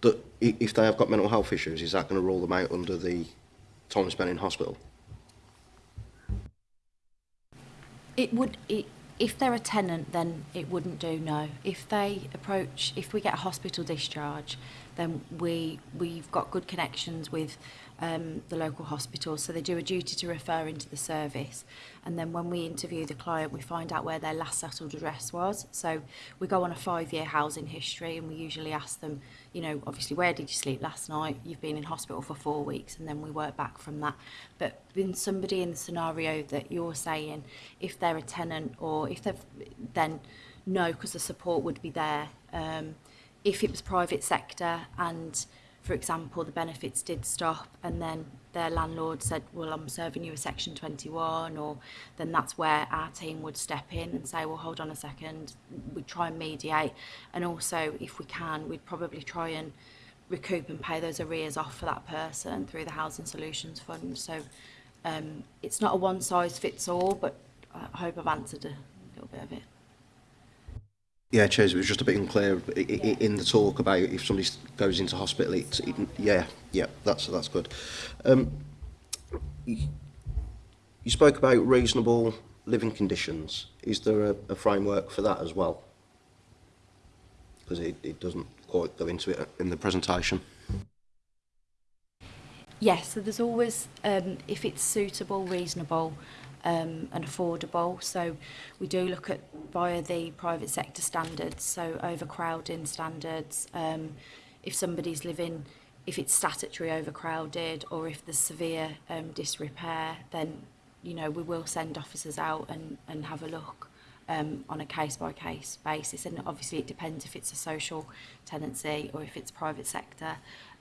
That if they have got mental health issues, is that going to rule them out under the time spent in hospital? It would. It, if they're a tenant, then it wouldn't do. No. If they approach, if we get a hospital discharge, then we we've got good connections with um, the local hospital. So they do a duty to refer into the service. And then when we interview the client, we find out where their last settled address was. So we go on a five-year housing history and we usually ask them, you know, obviously, where did you sleep last night? You've been in hospital for four weeks. And then we work back from that. But in somebody in the scenario that you're saying, if they're a tenant or if they've then no, because the support would be there. Um, if it was private sector and for example, the benefits did stop and then their landlord said, well, I'm serving you a Section 21, or then that's where our team would step in and say, well, hold on a second, we'd try and mediate. And also, if we can, we'd probably try and recoup and pay those arrears off for that person through the Housing Solutions Fund. So um, it's not a one size fits all, but I hope I've answered a little bit of it. Yeah, Chase, it was just a bit unclear yeah. in the talk about if somebody goes into hospital. It, it, yeah, yeah, that's that's good. Um, you spoke about reasonable living conditions. Is there a, a framework for that as well? Because it, it doesn't quite go into it in the presentation. Yes, yeah, so there's always, um, if it's suitable, reasonable, um, and affordable. So we do look at via the private sector standards, so overcrowding standards, um, if somebody's living if it's statutory overcrowded or if there's severe um, disrepair, then you know we will send officers out and, and have a look um, on a case by case basis. And obviously it depends if it's a social tenancy or if it's private sector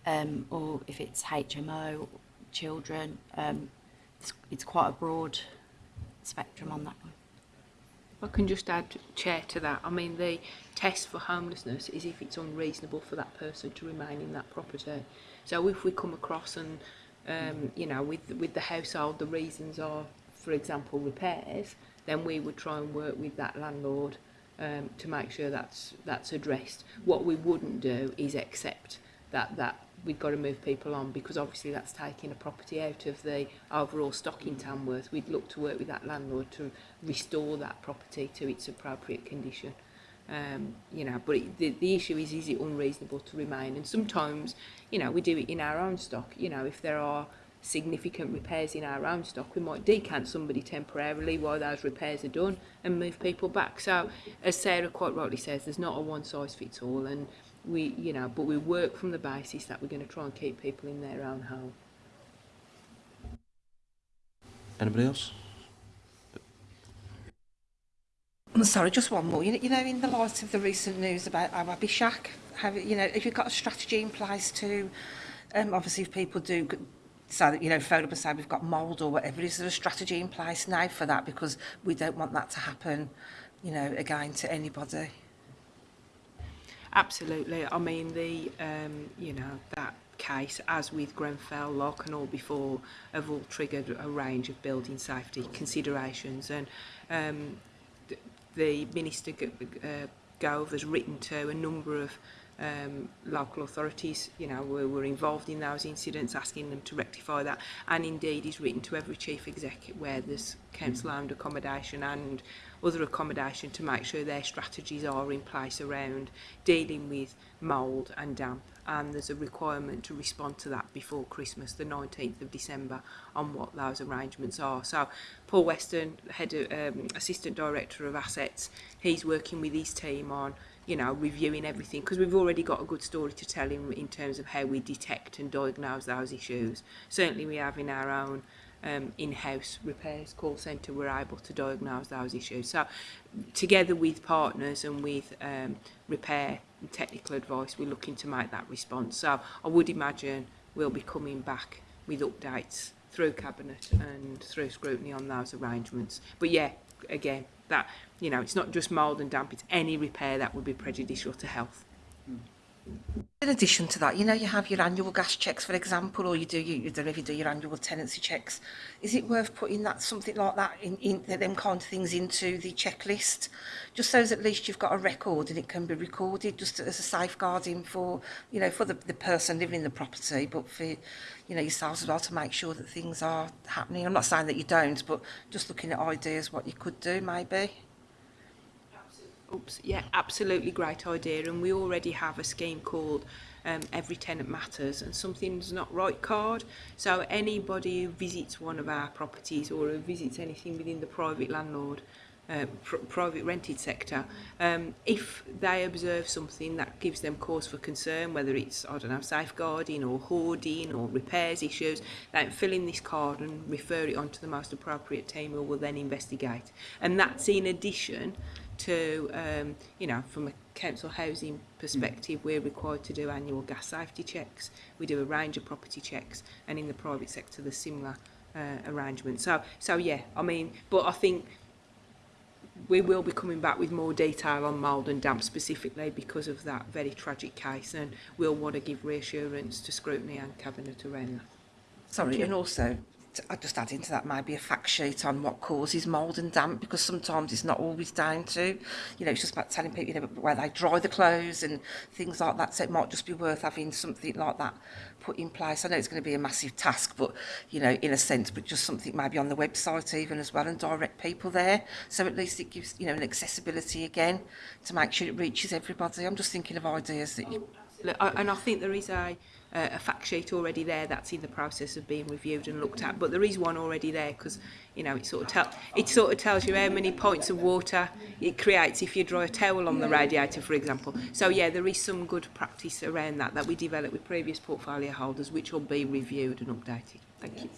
um, or if it's HMO, children. Um, it's, it's quite a broad spectrum on that one. I can just add chair to that. I mean, the test for homelessness is if it's unreasonable for that person to remain in that property. So if we come across and, um, you know, with with the household, the reasons are, for example, repairs, then we would try and work with that landlord um, to make sure that's that's addressed. What we wouldn't do is accept that that we've got to move people on because obviously that's taking a property out of the overall stock in Tamworth. We'd look to work with that landlord to restore that property to its appropriate condition. Um, you know, but it, the, the issue is, is it unreasonable to remain? And sometimes, you know, we do it in our own stock. You know, if there are significant repairs in our own stock, we might decant somebody temporarily while those repairs are done and move people back. So, as Sarah quite rightly says, there's not a one size fits all. And we you know but we work from the basis that we're going to try and keep people in their own home anybody else I'm oh, sorry just one more you know, you know in the light of the recent news about our Bishak have you know if you've got a strategy in place to um obviously if people do say that, you know, phone up and say we've got mould or whatever. Is there a strategy in place now for that? Because we don't want that to happen, you know, again to anybody. Absolutely. I mean, the um, you know that case, as with Grenfell, Lock and all before, have all triggered a range of building safety considerations, and um, the, the minister uh, Gove has written to a number of um, local authorities, you know, were, were involved in those incidents, asking them to rectify that. And indeed, he's written to every chief executive where there's council-owned accommodation and other accommodation to make sure their strategies are in place around dealing with mould and damp and there's a requirement to respond to that before Christmas, the 19th of December, on what those arrangements are. So Paul Weston, head of, um, Assistant Director of Assets, he's working with his team on you know, reviewing everything because we've already got a good story to tell in, in terms of how we detect and diagnose those issues. Certainly we have in our own um, in-house repairs call centre were able to diagnose those issues. So together with partners and with um, repair and technical advice, we're looking to make that response. So I would imagine we'll be coming back with updates through cabinet and through scrutiny on those arrangements. But yeah, again, that you know, it's not just mould and damp, it's any repair that would be prejudicial to health. Mm. In addition to that, you know, you have your annual gas checks, for example, or you do, you, you don't know if you do your annual tenancy checks. Is it worth putting that something like that, in, in them kind of things into the checklist? Just so that at least you've got a record and it can be recorded just as a safeguarding for, you know, for the, the person living in the property, but for, you know, yourselves as well to make sure that things are happening. I'm not saying that you don't, but just looking at ideas, what you could do maybe. Oops, yeah, absolutely great idea. And we already have a scheme called um, Every Tenant Matters and Something's Not Right card. So anybody who visits one of our properties or who visits anything within the private landlord, uh, pr private rented sector, um, if they observe something that gives them cause for concern, whether it's, I don't know, safeguarding or hoarding or repairs issues, they fill in this card and refer it on to the most appropriate team who will then investigate. And that's in addition to, um, you know, from a council housing perspective, mm. we're required to do annual gas safety checks. We do a range of property checks, and in the private sector, the similar uh, arrangements. So, so yeah, I mean, but I think we will be coming back with more detail on mould and damp specifically because of that very tragic case, and we'll want to give reassurance to scrutiny and cabinet around that. Sorry, and also just adding to that might be a fact sheet on what causes mould and damp because sometimes it's not always down to you know it's just about telling people you know where they dry the clothes and things like that so it might just be worth having something like that put in place I know it's going to be a massive task but you know in a sense but just something maybe on the website even as well and direct people there so at least it gives you know an accessibility again to make sure it reaches everybody I'm just thinking of ideas that you... Oh, and I think there is a uh, a fact sheet already there that's in the process of being reviewed and looked at but there is one already there because you know it sort of tell it sort of tells you how many points of water it creates if you draw a towel on the radiator for example so yeah there is some good practice around that that we developed with previous portfolio holders which will be reviewed and updated thank you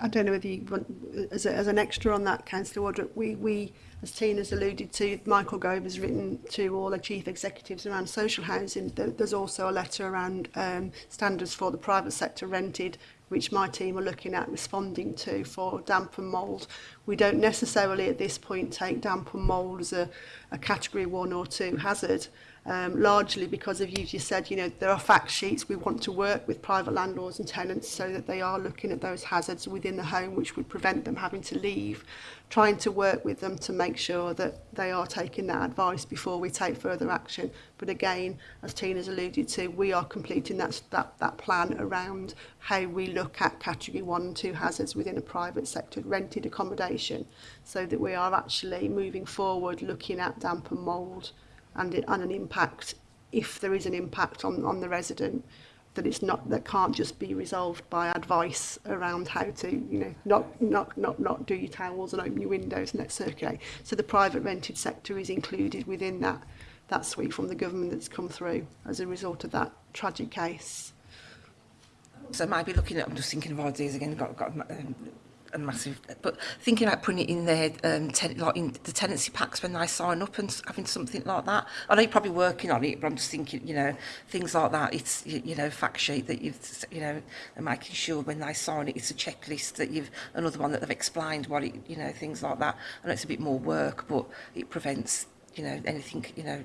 I don't know whether you want, as, a, as an extra on that, Councillor Wardrop, we, we as Tina's alluded to, Michael Gove has written to all the chief executives around social housing. There's also a letter around um, standards for the private sector rented, which my team are looking at responding to for damp and mould. We don't necessarily at this point take damp and mould as a, a category one or two hazard um, largely because of you just said, you know, there are fact sheets. We want to work with private landlords and tenants so that they are looking at those hazards within the home, which would prevent them having to leave, trying to work with them to make sure that they are taking that advice before we take further action. But again, as Tina's alluded to, we are completing that, that, that plan around how we look at category one and two hazards within a private sector rented accommodation so that we are actually moving forward looking at damp and mould and, it, and an impact, if there is an impact on, on the resident, that it's not that can't just be resolved by advice around how to you know not not not not do your towels and open your windows and let circulate so the private rented sector is included within that that suite from the government that's come through as a result of that tragic case so I might be looking at I'm just thinking of ideas again got got um, a massive, eh, but thinking about putting it in there, um, ten, like in the tenancy packs when I sign up and having something like that. I know you're probably working on it, but I'm just thinking, you know, things like that. It's, you, you know, fact sheet that you've, you know, and making sure when they sign it, it's a checklist that you've, another one that they've explained what it, you know, things like that. and it's a bit more work, but it prevents, you know, anything, you know,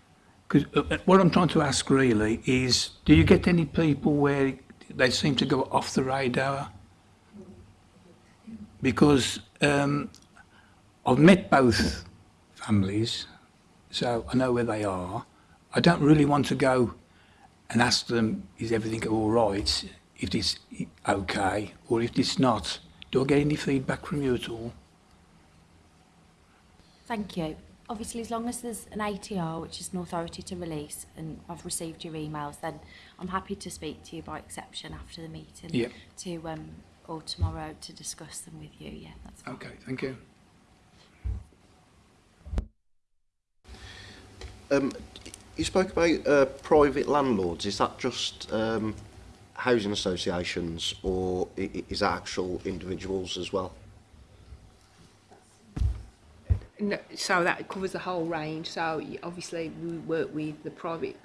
Because uh, uh, what I'm trying to ask really is, do you get any people where they seem to go off the radar? because um, I've met both families, so I know where they are. I don't really want to go and ask them, is everything all right, if it's okay, or if it's not. Do I get any feedback from you at all? Thank you. Obviously, as long as there's an ATR, which is an authority to release, and I've received your emails, then I'm happy to speak to you by exception after the meeting yep. to um, or tomorrow to discuss them with you. Yeah, that's fine. Okay, thank you. Um, you spoke about uh, private landlords. Is that just um, housing associations or is that actual individuals as well? No, so that covers the whole range. So obviously we work with the private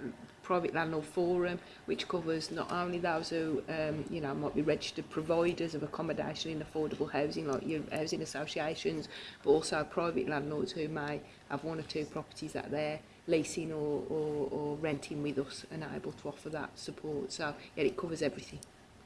private landlord forum which covers not only those who um, you know might be registered providers of accommodation in affordable housing like your housing associations but also private landlords who may have one or two properties that they're leasing or, or, or renting with us and are able to offer that support so yeah it covers everything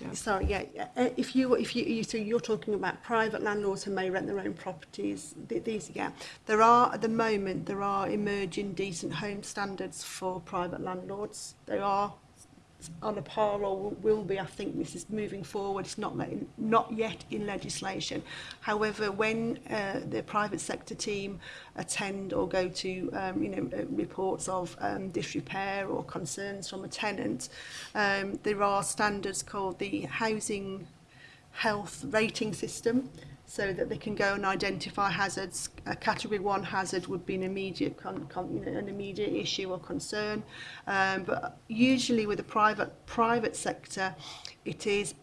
Yeah. Sorry, yeah. Uh, if you, if you, you, so you're talking about private landlords who may rent their own properties. Th these, yeah. There are at the moment there are emerging decent home standards for private landlords. They are on or will be, I think this is moving forward, it's not, not yet in legislation. However, when uh, the private sector team attend or go to um, you know, uh, reports of um, disrepair or concerns from a tenant, um, there are standards called the Housing Health Rating System, so that they can go and identify hazards. A category one hazard would be an immediate, con, con, you know, an immediate issue or concern, um, but usually with the private private sector, it is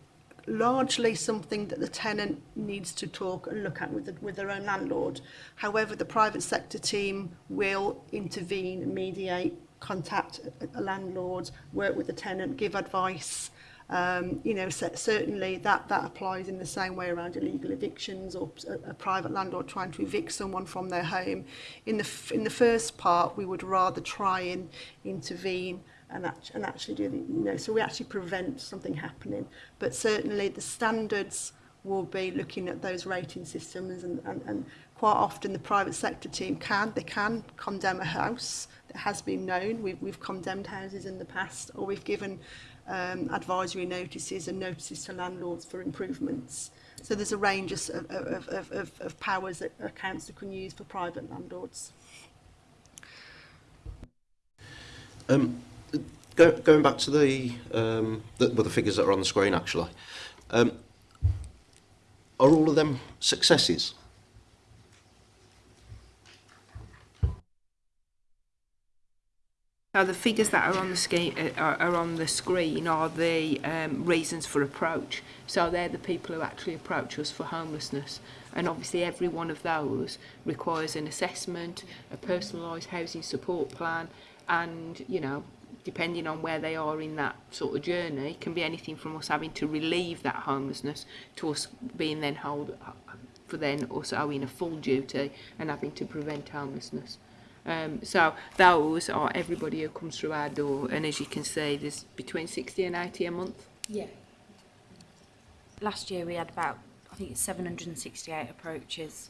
largely something that the tenant needs to talk and look at with, the, with their own landlord. However, the private sector team will intervene, mediate, contact a landlord, work with the tenant, give advice, Um, you know, certainly that, that applies in the same way around illegal evictions or a, a private landlord trying to evict someone from their home. In the, in the first part, we would rather try and intervene and, act and actually do the, you know, so we actually prevent something happening. But certainly the standards will be looking at those rating systems and, and, and quite often the private sector team can they can condemn a house that has been known we've, we've condemned houses in the past or we've given um, advisory notices and notices to landlords for improvements. So there's a range of, of, of, of, of powers that a council can use for private landlords. Um, go, going back to the, um, the, well, the figures that are on the screen actually, um, are all of them successes? Now, the figures that are on the, uh, are, are on the screen are the um, reasons for approach. So they're the people who actually approach us for homelessness. And obviously every one of those requires an assessment, a personalised housing support plan, and, you know, depending on where they are in that sort of journey, can be anything from us having to relieve that homelessness to us being then held uh, for then us owing a full duty and having to prevent homelessness. Um, so those are uh, everybody who comes through our door and as you can see there's between 60 and 80 a month. Yeah. Last year we had about I think it's 768 approaches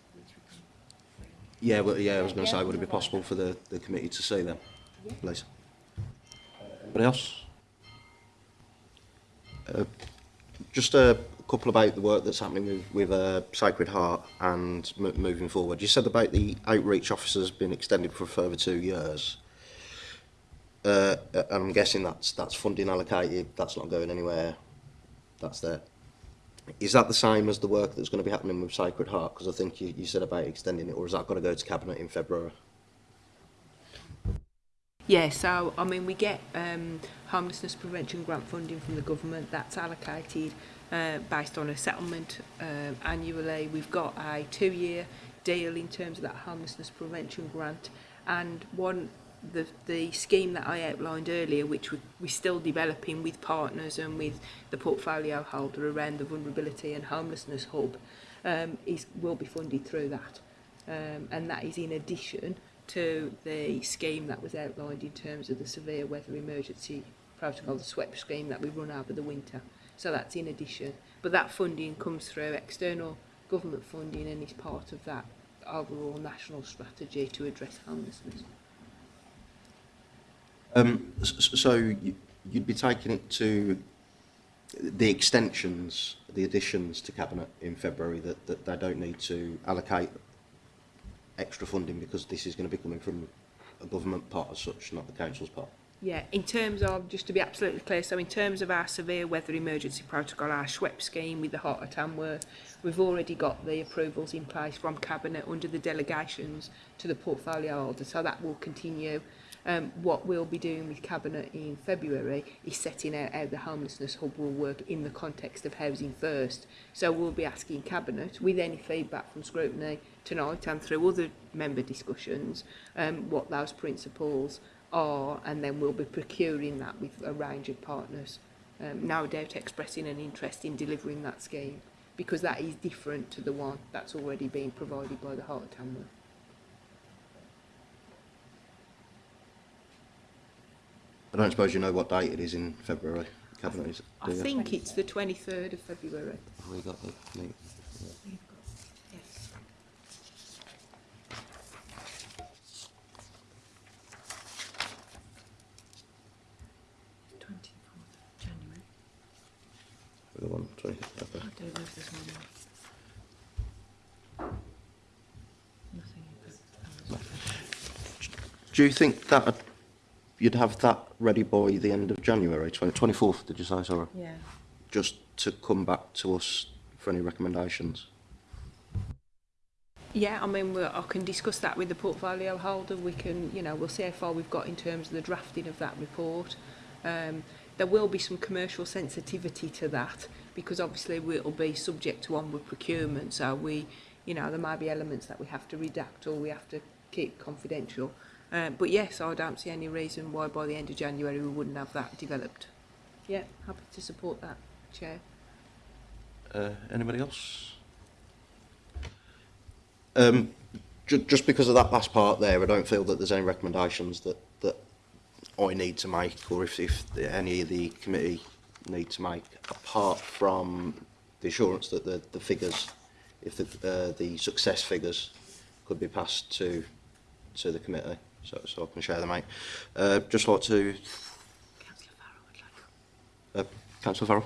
Yeah, well, yeah, I was going to say, would it be possible for the, the committee to see them, yeah. please? Anybody else? Uh, just a couple about the work that's happening with, with uh, Sacred Heart and moving forward. You said about the outreach officers being extended for further two years. Uh, I'm guessing that's that's funding allocated. That's not going anywhere. That's there. Is that the same as the work that's going to be happening with Sacred Heart? Because I think you, you said about extending it, or is that going to go to Cabinet in February? Yeah, so I mean, we get um, homelessness prevention grant funding from the government. That's allocated uh, based on a settlement um, annually. We've got a two-year deal in terms of that homelessness prevention grant, and one the, the scheme that I outlined earlier, which we, we're still developing with partners and with the portfolio holder around the vulnerability and homelessness hub, um, is, will be funded through that. Um, and that is in addition to the scheme that was outlined in terms of the severe weather emergency protocol, the SWEP scheme that we run over the winter. So that's in addition. But that funding comes through external government funding and is part of that overall national strategy to address homelessness. Um, so you'd be taking it to the extensions, the additions to cabinet in February that, that they don't need to allocate extra funding because this is going to be coming from a government part as such, not the council's part. Yeah, in terms of, just to be absolutely clear, so in terms of our severe weather emergency protocol, our SWEP scheme with the hot at Tamworth, we've already got the approvals in place from Cabinet under the delegations to the portfolio holder, so that will continue Um, what we'll be doing with Cabinet in February is setting out how the homelessness hub will work in the context of Housing First. So we'll be asking Cabinet, with any feedback from scrutiny tonight and through other member discussions, um, what those principles are, and then we'll be procuring that with a range of partners. Um, no doubt expressing an interest in delivering that scheme because that is different to the one that's already being provided by the Heart of Tamworth. I don't suppose you know what date it is in February, Cabinet I do think you? it's the 23rd of February. Have we got the link? Yes. do Do you think that you'd have that ready by the end of January, 20, 24th, did you say, sorry? Yeah. Just to come back to us for any recommendations. Yeah, I mean, I can discuss that with the portfolio holder. We can, you know, we'll see how far we've got in terms of the drafting of that report. Um, there will be some commercial sensitivity to that because obviously we'll be subject to onward procurement. So we, you know, there might be elements that we have to redact or we have to keep confidential. Um, but yes, I don't see any reason why by the end of January we wouldn't have that developed. Yeah, happy to support that, Chair. Uh, anybody else? Um, ju just because of that last part there, I don't feel that there's any recommendations that, that I need to make or if, if the, any of the committee need to make, apart from the assurance that the, the figures, if the, uh, the success figures could be passed to to the committee. so, so I can share them mic. Uh, just thought to... Uh, Councillor Farrell.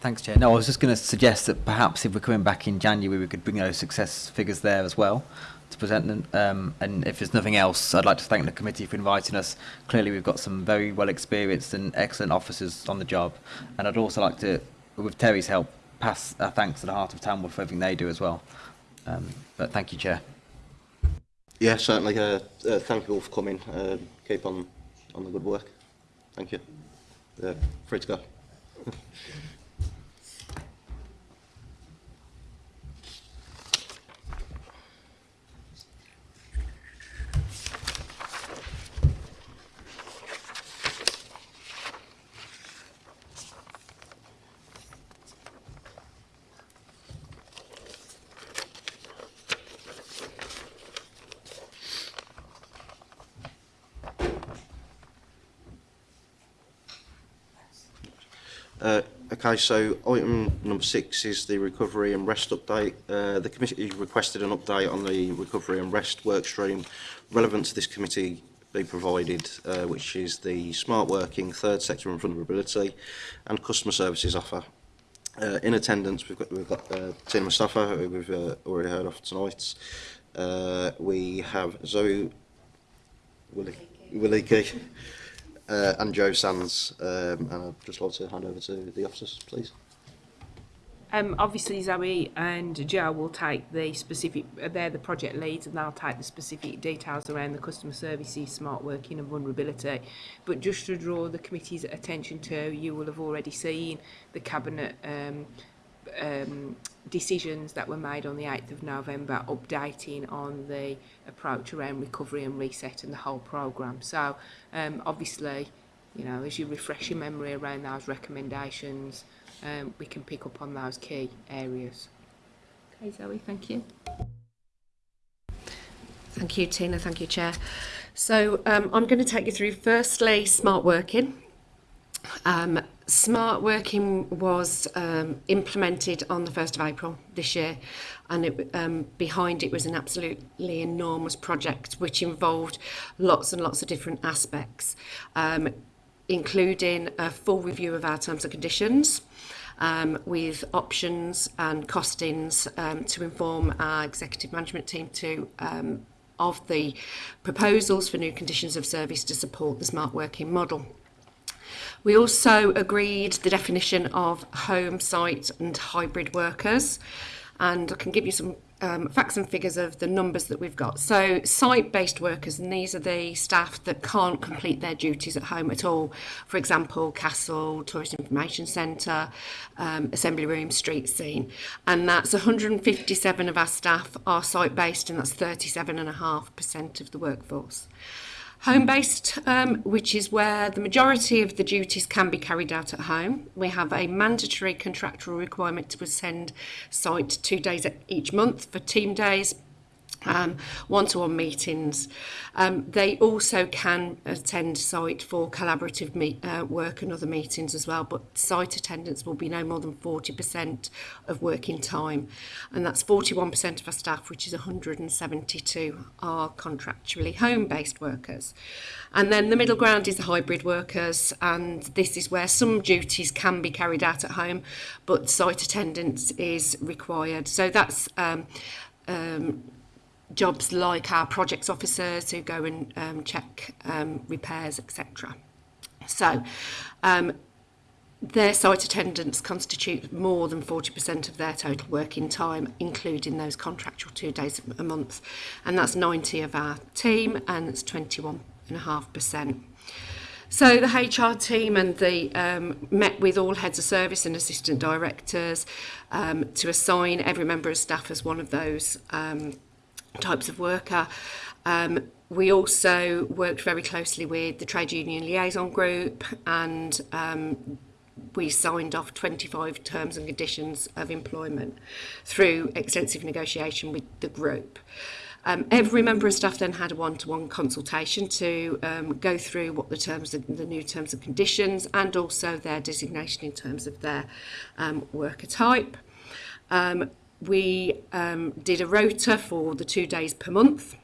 Thanks, Chair. No, I was just going to suggest that perhaps if we're coming back in January, we could bring those success figures there as well to present them. Um, and if there's nothing else, I'd like to thank the committee for inviting us. Clearly, we've got some very well experienced and excellent officers on the job. And I'd also like to, with Terry's help, pass our thanks to the Heart of Tamworth for everything they do as well. Um, but thank you, Chair. Yeah, certainly. Uh, uh, thank you all for coming. Um, keep on on the good work. Thank you. Uh, free to go. Okay, so item number six is the recovery and rest update. Uh, the committee requested an update on the recovery and rest workstream relevant to this committee be provided, uh, which is the smart working, third sector and vulnerability, and customer services offer. Uh, in attendance, we've got, we've got uh, Tina Mustafa, who we've uh, already heard of tonight. Uh, we have Zoe Willicke. Willicke uh, and Joe Sands, um, and I'd just love to hand over to the officers, please. Um, obviously, Zoe and Joe will take the specific, uh, they're the project leads and they'll take the specific details around the customer services, smart working and vulnerability. But just to draw the committee's attention to, you will have already seen the Cabinet um, um, decisions that were made on the 8th of November updating on the approach around recovery and reset and the whole program. So um, obviously, you know, as you refresh your memory around those recommendations, um, we can pick up on those key areas. Okay, Zoe, thank you. Thank you, Tina. Thank you, Chair. So um, I'm going to take you through, firstly, smart working. Um, smart working was um, implemented on the 1st of April this year and it, um, behind it was an absolutely enormous project which involved lots and lots of different aspects um, including a full review of our terms and conditions um, with options and costings um, to inform our executive management team to um, of the proposals for new conditions of service to support the smart working model. We also agreed the definition of home site and hybrid workers. And I can give you some um, facts and figures of the numbers that we've got. So site-based workers, and these are the staff that can't complete their duties at home at all. For example, Castle, Tourist Information Centre, um, Assembly Room, Street Scene. And that's 157 of our staff are site-based, and that's 37.5% of the workforce. Home-based, um, which is where the majority of the duties can be carried out at home. We have a mandatory contractual requirement to attend site two days each month for team days, um, one-to-one -one meetings. Um, they also can attend site for collaborative meet, uh, work and other meetings as well, but site attendance will be no more than 40% of working time. And that's 41% of our staff, which is 172 are contractually home-based workers. And then the middle ground is the hybrid workers, and this is where some duties can be carried out at home, but site attendance is required. So that's um, um, jobs like our projects officers who go and um, check um, repairs, etc. So um, their site attendants constitute more than 40% of their total working time, including those contractual two days a month. And that's 90 of our team and it's 21.5%. So the HR team and the um, met with all heads of service and assistant directors um, to assign every member of staff as one of those um, types of worker. Um, we also worked very closely with the trade union liaison group and um, we signed off 25 terms and conditions of employment through extensive negotiation with the group. Um, every member of staff then had a one-to-one -one consultation to um, go through what the terms, of, the new terms and conditions, and also their designation in terms of their um, worker type. Um, we um, did a rota for the two days per month.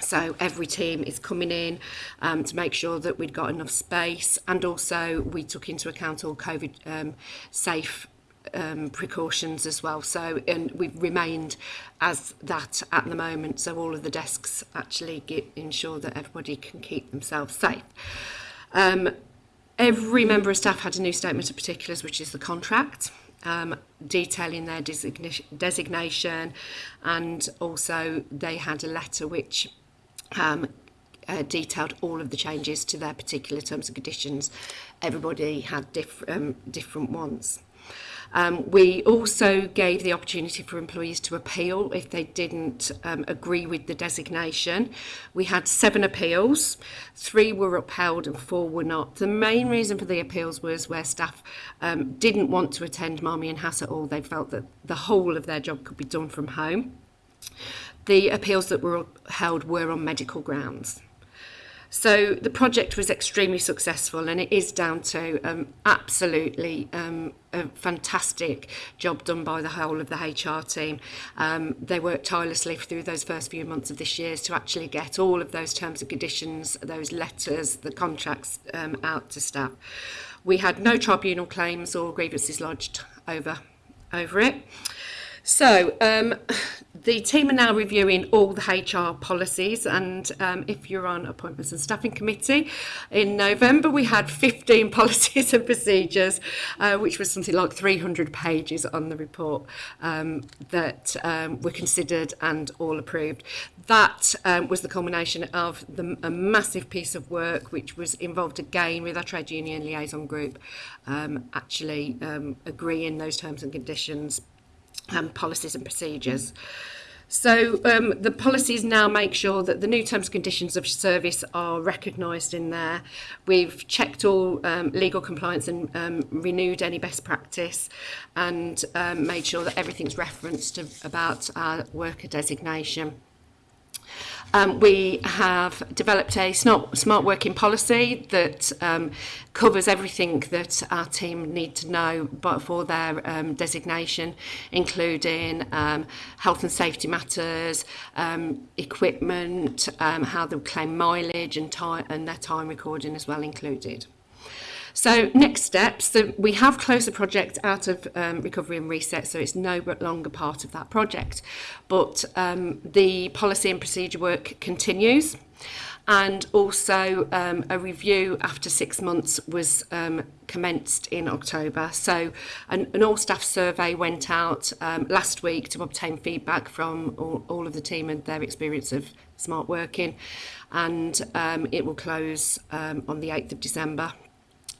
So every team is coming in um, to make sure that we'd got enough space and also we took into account all COVID um, safe um, precautions as well. So and we've remained as that at the moment. So all of the desks actually get, ensure that everybody can keep themselves safe. Um, every member of staff had a new statement of particulars, which is the contract um, detailing their designation, designation and also they had a letter which um, uh, detailed all of the changes to their particular terms and conditions. Everybody had diff um, different ones. Um, we also gave the opportunity for employees to appeal if they didn't um, agree with the designation. We had seven appeals, three were upheld and four were not. The main reason for the appeals was where staff um, didn't want to attend Marmy and Hass at all. They felt that the whole of their job could be done from home. The appeals that were held were on medical grounds. So the project was extremely successful and it is down to um, absolutely um, a fantastic job done by the whole of the HR team. Um, they worked tirelessly through those first few months of this year to actually get all of those terms and conditions, those letters, the contracts um, out to staff. We had no tribunal claims or grievances lodged over, over it. So um, the team are now reviewing all the HR policies and um, if you're on appointments and staffing committee, in November we had 15 policies and procedures, uh, which was something like 300 pages on the report um, that um, were considered and all approved. That um, was the culmination of the, a massive piece of work which was involved again with our trade union liaison group um, actually um, agreeing those terms and conditions um, policies and procedures. Mm. So um, the policies now make sure that the new terms and conditions of service are recognised in there. We've checked all um, legal compliance and um, renewed any best practice and um, made sure that everything's referenced about our worker designation. Um, we have developed a smart, smart working policy that um, covers everything that our team need to know but for their um, designation, including um, health and safety matters, um, equipment, um, how they'll claim mileage and, time, and their time recording as well included. So next steps, so we have closed the project out of um, recovery and reset, so it's no longer part of that project. But um, the policy and procedure work continues and also um, a review after six months was um, commenced in October. So an, an all-staff survey went out um, last week to obtain feedback from all, all of the team and their experience of smart working and um, it will close um, on the 8th of December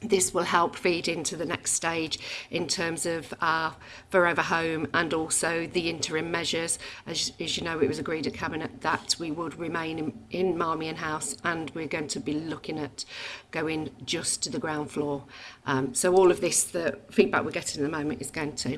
this will help feed into the next stage in terms of our forever home and also the interim measures as, as you know it was agreed at cabinet that we would remain in, in Marmion House and we're going to be looking at going just to the ground floor um, so all of this the feedback we're getting at the moment is going to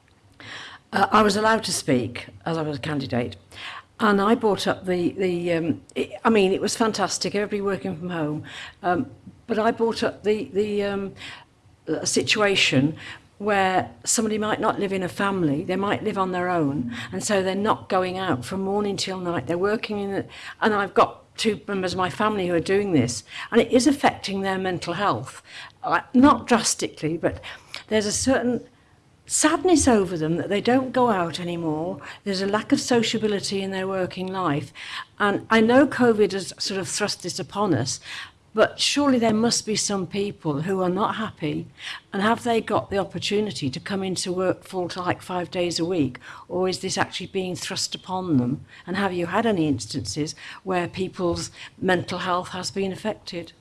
Uh, I was allowed to speak as I was a candidate. And I brought up the, the um, it, I mean, it was fantastic, everybody working from home. Um, but I brought up the, the um, uh, situation where somebody might not live in a family, they might live on their own, and so they're not going out from morning till night. They're working in, the, and I've got two members of my family who are doing this, and it is affecting their mental health, uh, not drastically, but there's a certain sadness over them that they don't go out anymore. There's a lack of sociability in their working life. And I know COVID has sort of thrust this upon us, But surely there must be some people who are not happy and have they got the opportunity to come into work full to like five days a week or is this actually being thrust upon them? And have you had any instances where people's mental health has been affected?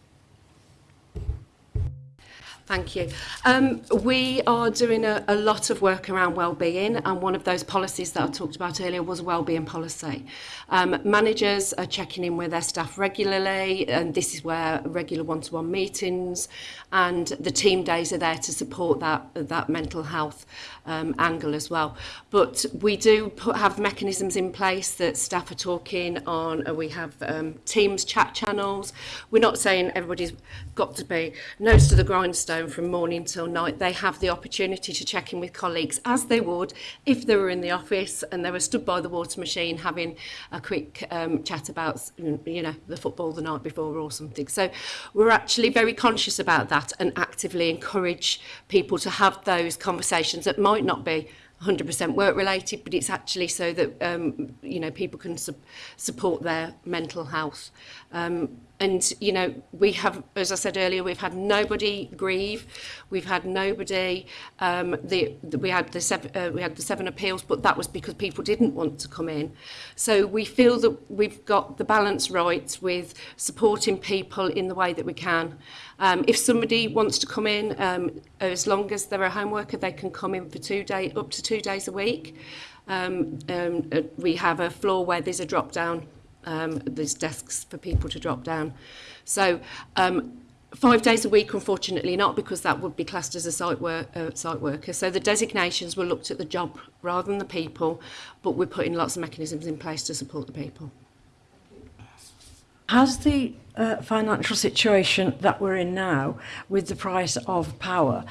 Thank you. Um, we are doing a, a lot of work around well-being and one of those policies that I talked about earlier was a well-being policy. Um, managers are checking in with their staff regularly and this is where regular one-to-one -one meetings and the team days are there to support that, that mental health um, angle as well. But we do put, have mechanisms in place that staff are talking on. and we have um, Teams chat channels. We're not saying everybody's got to be nose to the grindstone from morning till night. They have the opportunity to check in with colleagues as they would if they were in the office and they were stood by the water machine having a quick um, chat about you know the football the night before or something. So we're actually very conscious about that and actively encourage people to have those conversations at might might not be 100% work related, but it's actually so that um, you know people can su support their mental health. Um, and you know we have as i said earlier we've had nobody grieve we've had nobody um the, the we had the seven uh, we had the seven appeals but that was because people didn't want to come in so we feel that we've got the balance right with supporting people in the way that we can um if somebody wants to come in um as long as they're a home worker they can come in for two day up to two days a week um, um uh, we have a floor where there's a drop down um, there's desks for people to drop down. So um, five days a week, unfortunately not, because that would be classed as a site, work, uh, site worker. So the designations were looked at the job rather than the people, but we're putting lots of mechanisms in place to support the people. Has the uh, financial situation that we're in now with the price of power,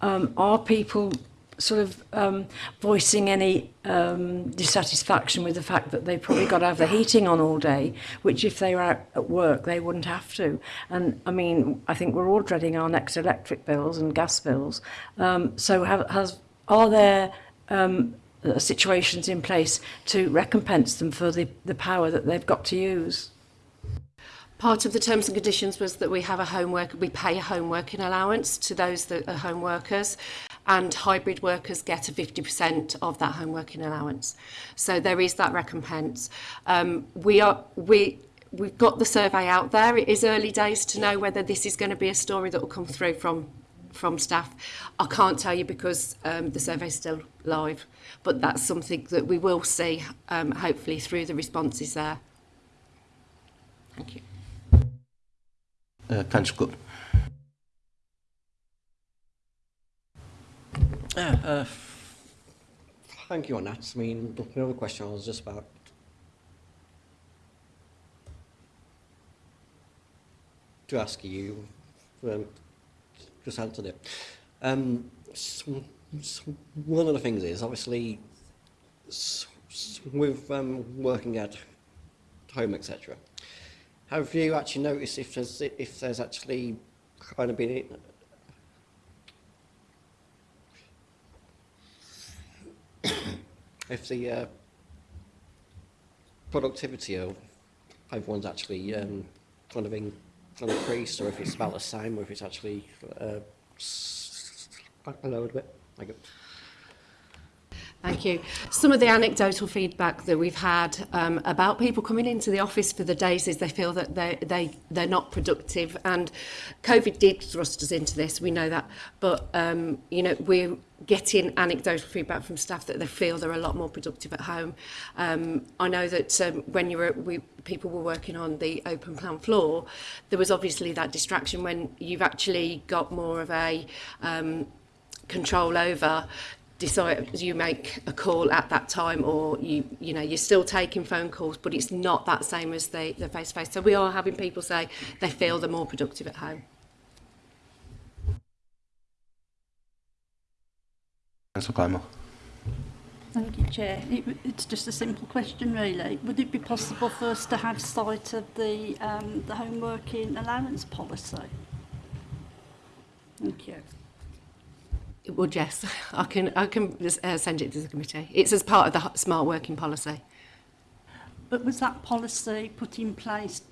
um, are people sort of um, voicing any um, dissatisfaction with the fact that they probably got to have the heating on all day, which if they were out at work, they wouldn't have to. And I mean, I think we're all dreading our next electric bills and gas bills. Um, so have, has, are there um, situations in place to recompense them for the, the power that they've got to use? Part of the terms and conditions was that we have a homework, we pay a homeworking allowance to those that are home workers and hybrid workers get a 50% of that home working allowance. So there is that recompense. Um, we are, we, we've got the survey out there. It is early days to know whether this is going to be a story that will come through from from staff. I can't tell you because um, the survey is still live, but that's something that we will see um, hopefully through the responses there. Thank you. Uh, Councillor Yeah, uh, thank you on that. I mean, the other question, I was just about to ask you, um, just answer it. Um, so, so one of the things is, obviously, so, with um, working at home, etc., have you actually noticed if there's, if there's actually kind of been if the uh, productivity of everyone's actually um, kind of in, increased, or if it's about the same, or if it's actually uh, know a bit. Like it. Thank you. Some of the anecdotal feedback that we've had um, about people coming into the office for the days is they feel that they, they, they're not productive and COVID did thrust us into this, we know that. But, um, you know, we're getting anecdotal feedback from staff that they feel they're a lot more productive at home. Um, I know that um, when you were, we, people were working on the open plan floor, there was obviously that distraction when you've actually got more of a um, control over decide you make a call at that time or you you know you're still taking phone calls but it's not that same as the the face to face so we are having people say they feel they're more productive at home Thank you, Chair. It, it's just a simple question, really. Would it be possible for us to have sight of the um, the home working allowance policy? Thank you. Well, yes. I can, I can uh, send it to the committee. It's as part of the smart working policy. But was that policy put in place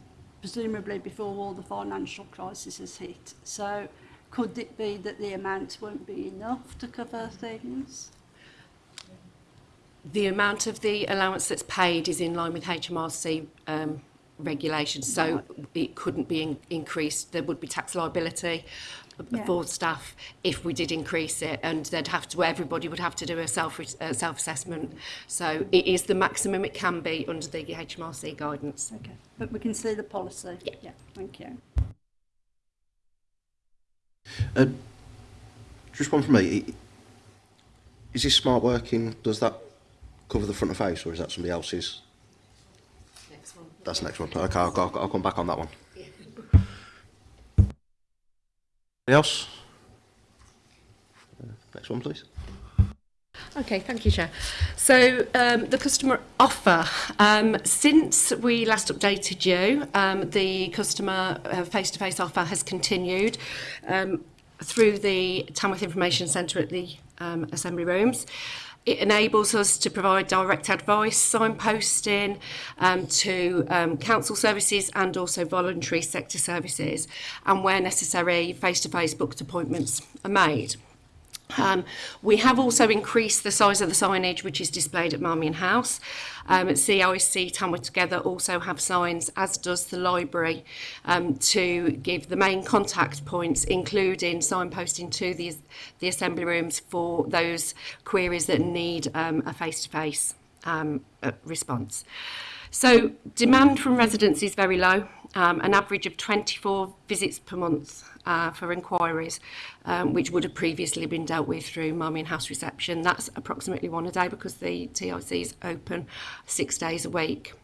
presumably before all the financial crisis has hit? So could it be that the amounts won't be enough to cover things? The amount of the allowance that's paid is in line with HMRC um, regulations, so right. it couldn't be in increased. There would be tax liability yeah. for staff if we did increase it and they'd have to everybody would have to do a self a uh, self assessment so it is the maximum it can be under the HMRC guidance okay but we can see the policy yeah, yeah. thank you uh, just one from me is this smart working does that cover the front of house or is that somebody else's next one that's the next one okay I'll, I'll, I'll come back on that one else? Next one, please. Okay, thank you, Chair. So um, the customer offer. Um, since we last updated you, um, the customer uh, face-to-face uh, -face offer has continued um, through the Tamworth Information Centre at the um, Assembly Rooms it enables us to provide direct advice, signposting um, to um, council services and also voluntary sector services, and where necessary, face-to-face -face booked appointments are made. Um, we have also increased the size of the signage which is displayed at Marmion House. Um, at CIC, Tamworth Together also have signs, as does the library, um, to give the main contact points, including signposting to the, the assembly rooms for those queries that need um, a face-to-face -face, um, response. So demand from residents is very low um, an average of 24 visits per month uh, for inquiries, um, which would have previously been dealt with through mum and house reception. That's approximately one a day because the TIC is open six days a week.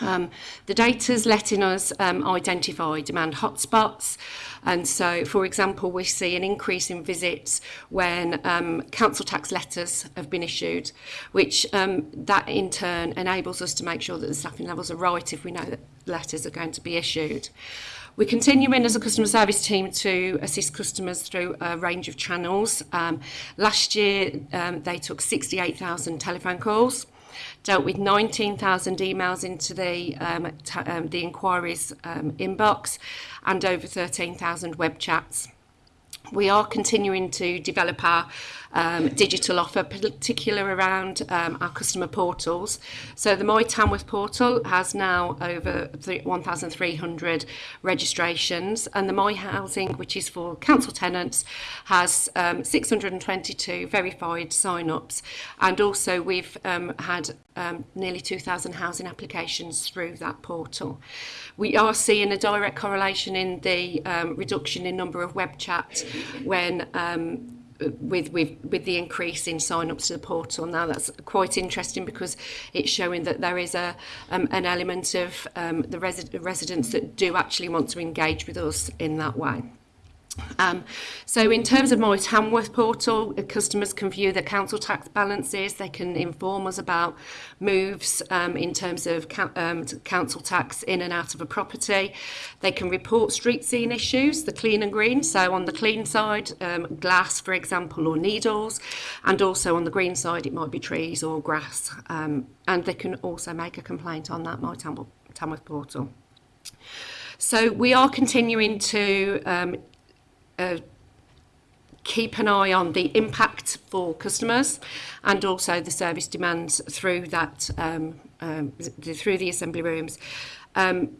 Um, the data's letting us um, identify demand hotspots and so for example we see an increase in visits when um, council tax letters have been issued which um, that in turn enables us to make sure that the staffing levels are right if we know that letters are going to be issued. We continue in as a customer service team to assist customers through a range of channels. Um, last year, um, they took 68,000 telephone calls, dealt with 19,000 emails into the, um, um, the inquiries um, inbox, and over 13,000 web chats. We are continuing to develop our um, digital offer, particular around um, our customer portals. So the Moy Tamworth portal has now over 1,300 registrations and the Moy Housing, which is for council tenants, has um, 622 verified sign-ups and also we've um, had um, nearly 2,000 housing applications through that portal. We are seeing a direct correlation in the um, reduction in number of web chats when um, Uh, with with with the increase in sign-ups to the portal now that's quite interesting because it's showing that there is a um, an element of um, the resi residents that do actually want to engage with us in that way. Um, so in terms of Morris Hamworth portal, customers can view their council tax balances, they can inform us about moves um, in terms of um, council tax in and out of a property. They can report street scene issues, the clean and green, so on the clean side, um, glass for example or needles, and also on the green side it might be trees or grass. Um, and they can also make a complaint on that My Tamworth portal. So we are continuing to um, uh, keep an eye on the impact for customers and also the service demands through that um, um, th through the assembly rooms. Um,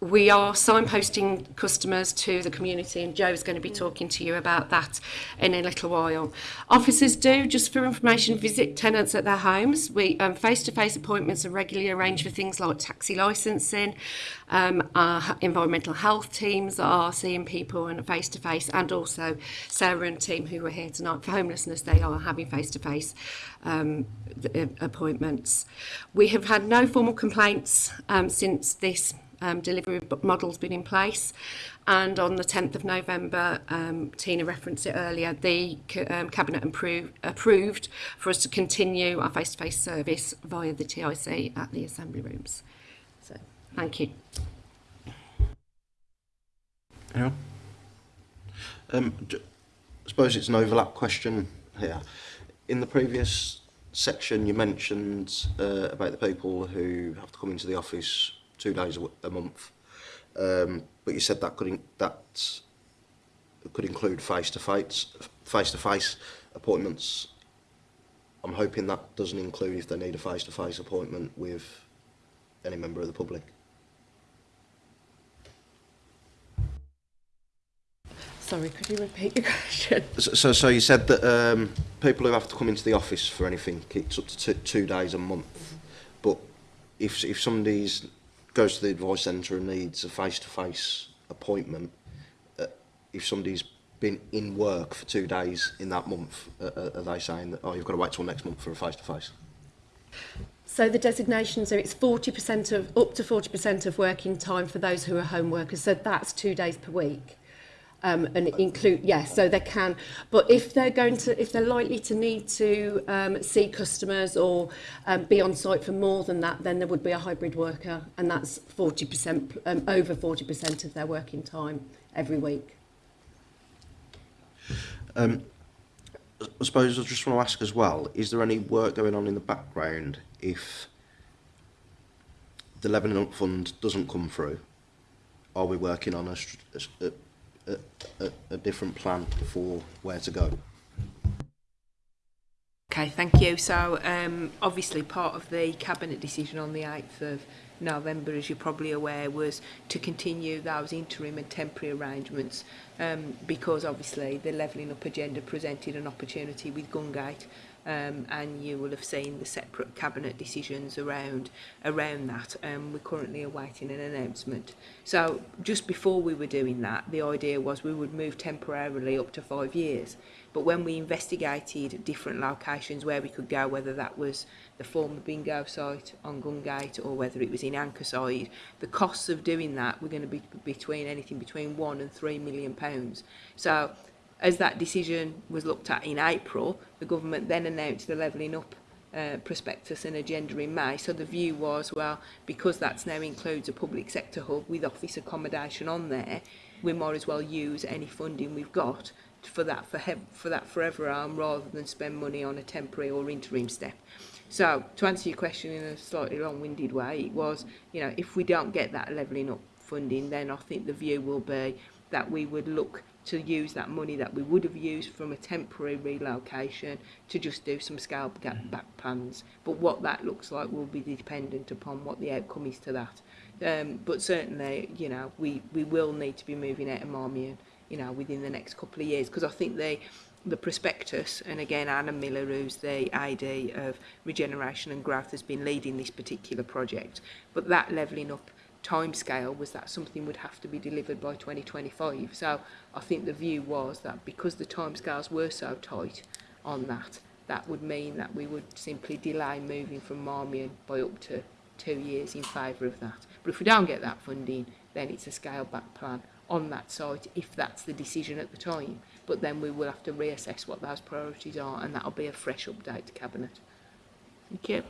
we are signposting customers to the community and Joe is going to be talking to you about that in a little while. Officers do, just for information, visit tenants at their homes. We um, Face-to-face -face appointments are regularly arranged for things like taxi licensing. Um, our environmental health teams are seeing people and face-to-face -face, and also Sarah and team who are here tonight for homelessness, they are having face-to-face -face, um, uh, appointments. We have had no formal complaints um, since this um, delivery models been in place. And on the 10th of November, um, Tina referenced it earlier, the um, Cabinet approved, approved for us to continue our face-to-face -face service via the TIC at the Assembly Rooms. So, thank you. Anyone? Um, I suppose it's an overlap question here. In the previous section you mentioned uh, about the people who have to come into the office two days a month. Um, but you said that could in, that could include face to face face to face appointments. I'm hoping that doesn't include if they need a face to face appointment with any member of the public. Sorry, could you repeat your question? So, so, so you said that um, people who have to come into the office for anything, it's up to two, two days a month. Mm -hmm. But if if somebody's goes to the advice centre and needs a face-to-face -face appointment, uh, if somebody's been in work for two days in that month, uh, uh, are they saying that, oh, you've got to wait till next month for a face-to-face? -face? So the designation, so it's 40% of, up to 40% of working time for those who are home workers, so that's two days per week. um, and include, yes, yeah, so they can. But if they're going to, if they're likely to need to um, see customers or um, be on site for more than that, then there would be a hybrid worker, and that's 40%, um, over 40% of their working time every week. Um, I suppose I just want to ask as well, is there any work going on in the background if the Lebanon Fund doesn't come through? Are we working on a, a, a a, a, different plan for where to go. Okay, thank you. So, um, obviously, part of the Cabinet decision on the 8th of November, as you're probably aware, was to continue those interim and temporary arrangements um, because, obviously, the Levelling Up agenda presented an opportunity with Gungate um, and you will have seen the separate cabinet decisions around around that um, we're currently awaiting an announcement so just before we were doing that the idea was we would move temporarily up to five years but when we investigated different locations where we could go whether that was the former bingo site on Gungate or whether it was in Ankerside the costs of doing that were going to be between anything between one and three million pounds so As that decision was looked at in April, the government then announced the levelling up uh, prospectus and agenda in May. So the view was, well, because that's now includes a public sector hub with office accommodation on there, we might as well use any funding we've got for that for for that forever arm rather than spend money on a temporary or interim step. So to answer your question in a slightly long-winded way, it was, you know, if we don't get that levelling up funding, then I think the view will be that we would look to use that money that we would have used from a temporary relocation to just do some scale mm. back plans. But what that looks like will be dependent upon what the outcome is to that. Um, but certainly, you know, we, we will need to be moving out of Marmion, you know, within the next couple of years because I think they the prospectus and again Anna Miller who's the ID of regeneration and growth has been leading this particular project but that levelling up time scale was that something would have to be delivered by 2025. So I think the view was that because the time scales were so tight on that, that would mean that we would simply delay moving from Marmion by up to two years in favour of that. But if we don't get that funding, then it's a scale back plan on that site if that's the decision at the time. But then we will have to reassess what those priorities are and that'll be a fresh update to Cabinet. Thank you.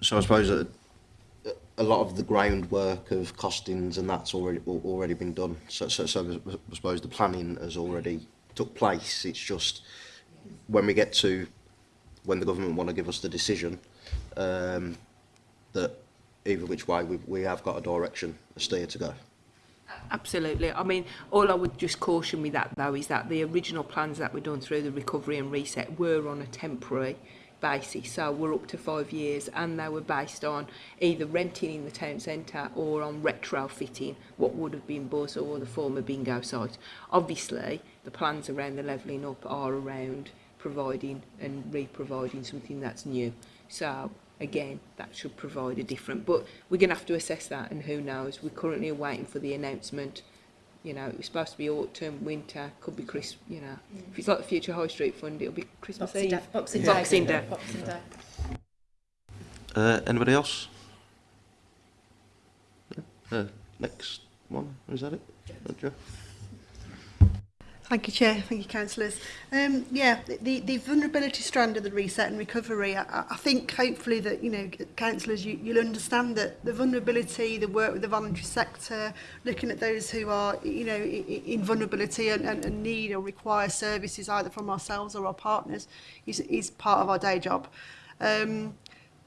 So I suppose that a lot of the groundwork of costings and that's already already been done. So, so, so I suppose the planning has already took place. It's just when we get to when the government want to give us the decision um, that either which way we, we have got a direction, a steer to go. Absolutely. I mean, all I would just caution with that though is that the original plans that were done through the recovery and reset were on a temporary basis. So were up to five years and they were based on either renting in the town centre or on retrofitting what would have been Buzz or the former bingo site. Obviously, the plans around the levelling up are around providing and re-providing something that's new. So again, that should provide a different, but we're going to have to assess that and who knows. We're currently waiting for the announcement you know, it's supposed to be autumn, winter, could be Christmas, you know. Mm. If it's like the Future High Street Fund, it'll be Christmas Boxing Eve. Day. Boxing, yeah. Day. Boxing Day. Boxing Day. Uh, anybody else? Uh, next one, is that it? Yes. Thank you, Chair. Thank you, Councillors. Um, yeah, the, the vulnerability strand of the reset and recovery, I, I think hopefully that, you know, Councillors, you, you'll understand that the vulnerability, the work with the voluntary sector, looking at those who are, you know, in vulnerability and, and, and need or require services either from ourselves or our partners is, is part of our day job. Um,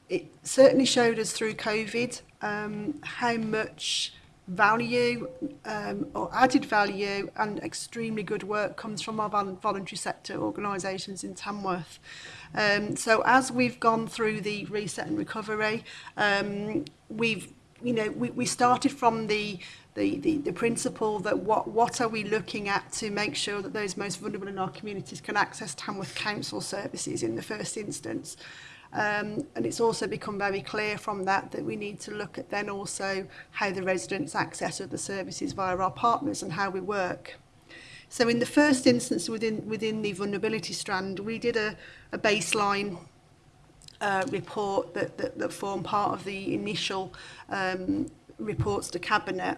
it certainly showed us through COVID um, how much value um, or added value and extremely good work comes from our voluntary sector organisations in Tamworth. Um, so as we've gone through the reset and recovery, um, we've you know we, we started from the the, the, the principle that what, what are we looking at to make sure that those most vulnerable in our communities can access Tamworth Council services in the first instance. Um, and it's also become very clear from that that we need to look at then also how the residents access other services via our partners and how we work. So in the first instance within, within the vulnerability strand, we did a, a baseline uh, report that, that, that formed part of the initial um, reports to Cabinet.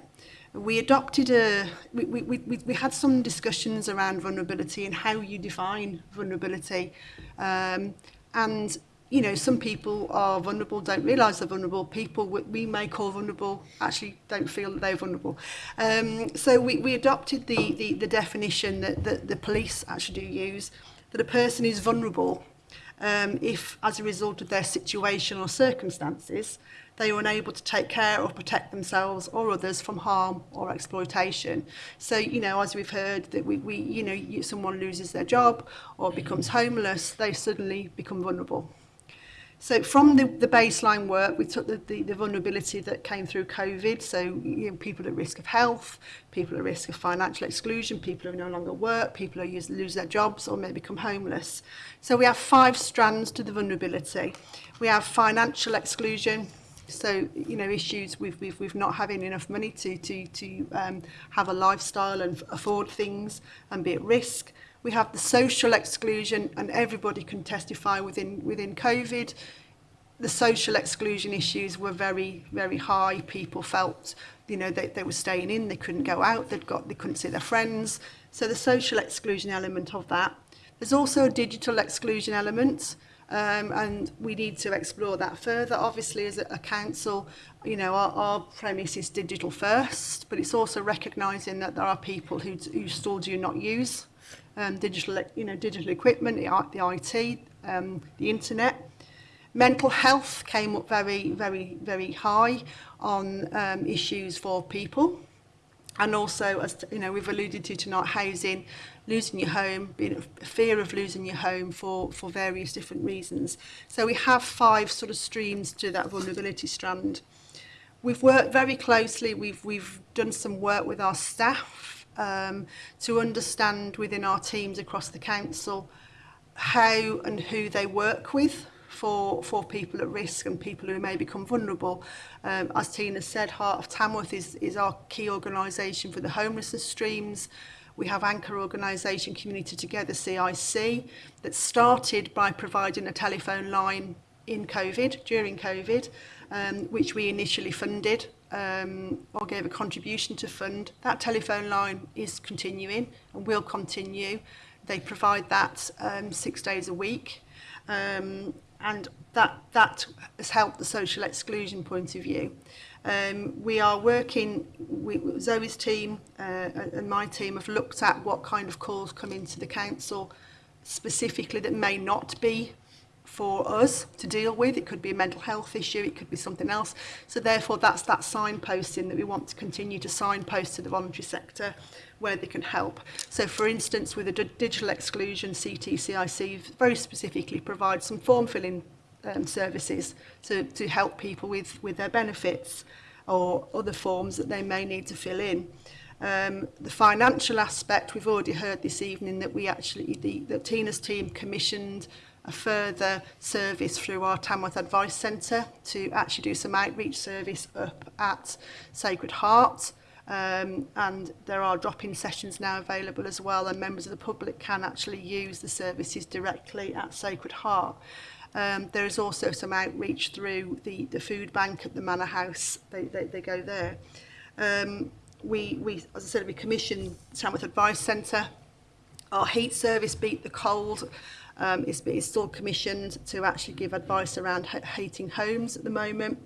We adopted a, we, we, we, we had some discussions around vulnerability and how you define vulnerability. Um, and you know, some people are vulnerable, don't realise they're vulnerable. People we may call vulnerable actually don't feel that they're vulnerable. Um, so we, we adopted the, the, the definition that, that the police actually do use, that a person is vulnerable um, if, as a result of their situation or circumstances, they are unable to take care or protect themselves or others from harm or exploitation. So, you know, as we've heard that we, we you know, someone loses their job or becomes homeless, they suddenly become vulnerable. So from the, the baseline work, we took the, the, the vulnerability that came through COVID. So you know, people at risk of health, people at risk of financial exclusion, people who no longer work, people who use, lose their jobs or may become homeless. So we have five strands to the vulnerability. We have financial exclusion, so you know issues with with with not having enough money to to to um have a lifestyle and afford things and be at risk We have the social exclusion, and everybody can testify within, within COVID. The social exclusion issues were very, very high. People felt, you know, they, they were staying in, they couldn't go out, they'd got, they couldn't see their friends. So the social exclusion element of that. There's also a digital exclusion element. um, and we need to explore that further. Obviously, as a, a council, you know, our, our premise is digital first, but it's also recognising that there are people who, who still do not use um, digital, you know, digital equipment, the, the IT, um, the internet. Mental health came up very, very, very high on um, issues for people. And also, as you know, we've alluded to tonight, housing, losing your home, being a fear of losing your home for, for various different reasons. So we have five sort of streams to that vulnerability strand. We've worked very closely, we've, we've done some work with our staff um, to understand within our teams across the council how and who they work with for, for people at risk and people who may become vulnerable. Um, as Tina said, Heart of Tamworth is, is our key organisation for the homelessness streams. We have anchor organisation Community Together CIC that started by providing a telephone line in COVID, during COVID, um, which we initially funded um, or gave a contribution to fund, that telephone line is continuing and will continue. They provide that um, six days a week um, and that, that has helped the social exclusion point of view. Um, we are working, we, Zoe's team uh, and my team have looked at what kind of calls come into the council specifically that may not be for us to deal with. It could be a mental health issue, it could be something else. So therefore that's that signposting that we want to continue to signpost to the voluntary sector where they can help. So for instance with the digital exclusion CTCIC very specifically provides some form filling um, services to, to help people with, with their benefits or other forms that they may need to fill in. Um, the financial aspect, we've already heard this evening that we actually, the, the Tina's team commissioned a further service through our Tamworth Advice Centre to actually do some outreach service up at Sacred Heart. Um, and there are drop-in sessions now available as well and members of the public can actually use the services directly at Sacred Heart. Um, there is also some outreach through the, the food bank at the Manor House. They, they, they go there. Um, we, we, as I said, we commissioned Tamworth Advice Centre. Our heat service beat the cold Um, it's, it's still commissioned to actually give advice around hating homes at the moment.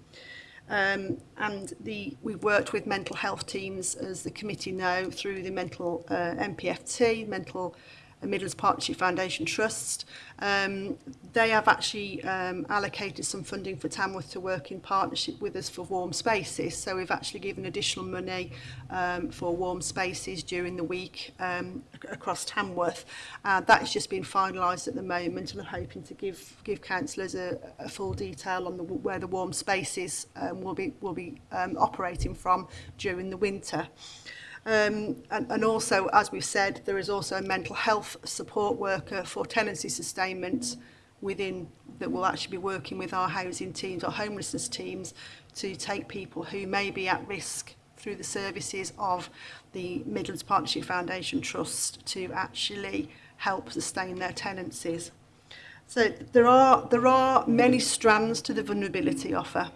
Um, and the, we've worked with mental health teams, as the committee know, through the mental uh, MPFT, mental Midlands Partnership Foundation Trust. Um, they have actually um, allocated some funding for Tamworth to work in partnership with us for warm spaces. So we've actually given additional money um, for warm spaces during the week um, across Tamworth. Uh, that's just been finalised at the moment and I'm hoping to give give councillors a, a full detail on the, where the warm spaces um, will be will be um, operating from during the winter. Um, and, and also, as we've said, there is also a mental health support worker for tenancy sustainment within that will actually be working with our housing teams or homelessness teams to take people who may be at risk through the services of the Midlands Partnership Foundation Trust to actually help sustain their tenancies. So there are, there are many strands to the vulnerability offer.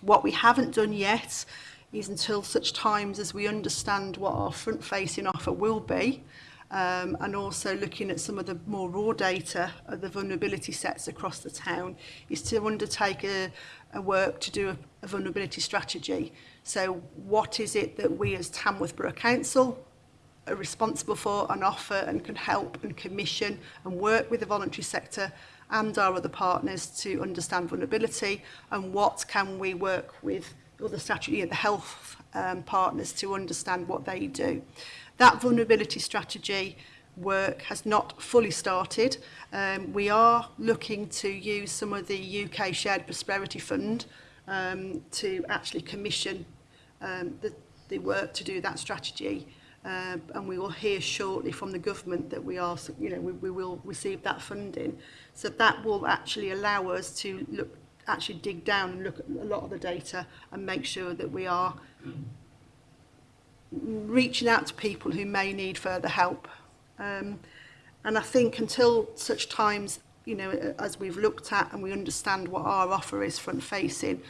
What we haven't done yet is is until such times as we understand what our front-facing offer will be, um, and also looking at some of the more raw data of the vulnerability sets across the town, is to undertake a, a work to do a, a vulnerability strategy. So what is it that we as Tamworth Borough Council are responsible for and offer and can help and commission and work with the voluntary sector and our other partners to understand vulnerability and what can we work with other the statutory, the health um, partners to understand what they do. That vulnerability strategy work has not fully started. Um, we are looking to use some of the UK Shared Prosperity Fund um, to actually commission um, the, the work to do that strategy. Uh, and we will hear shortly from the government that we are, you know, we, we will receive that funding. So that will actually allow us to look actually dig down and look at a lot of the data and make sure that we are reaching out to people who may need further help. Um, and I think until such times, you know, as we've looked at and we understand what our offer is front facing,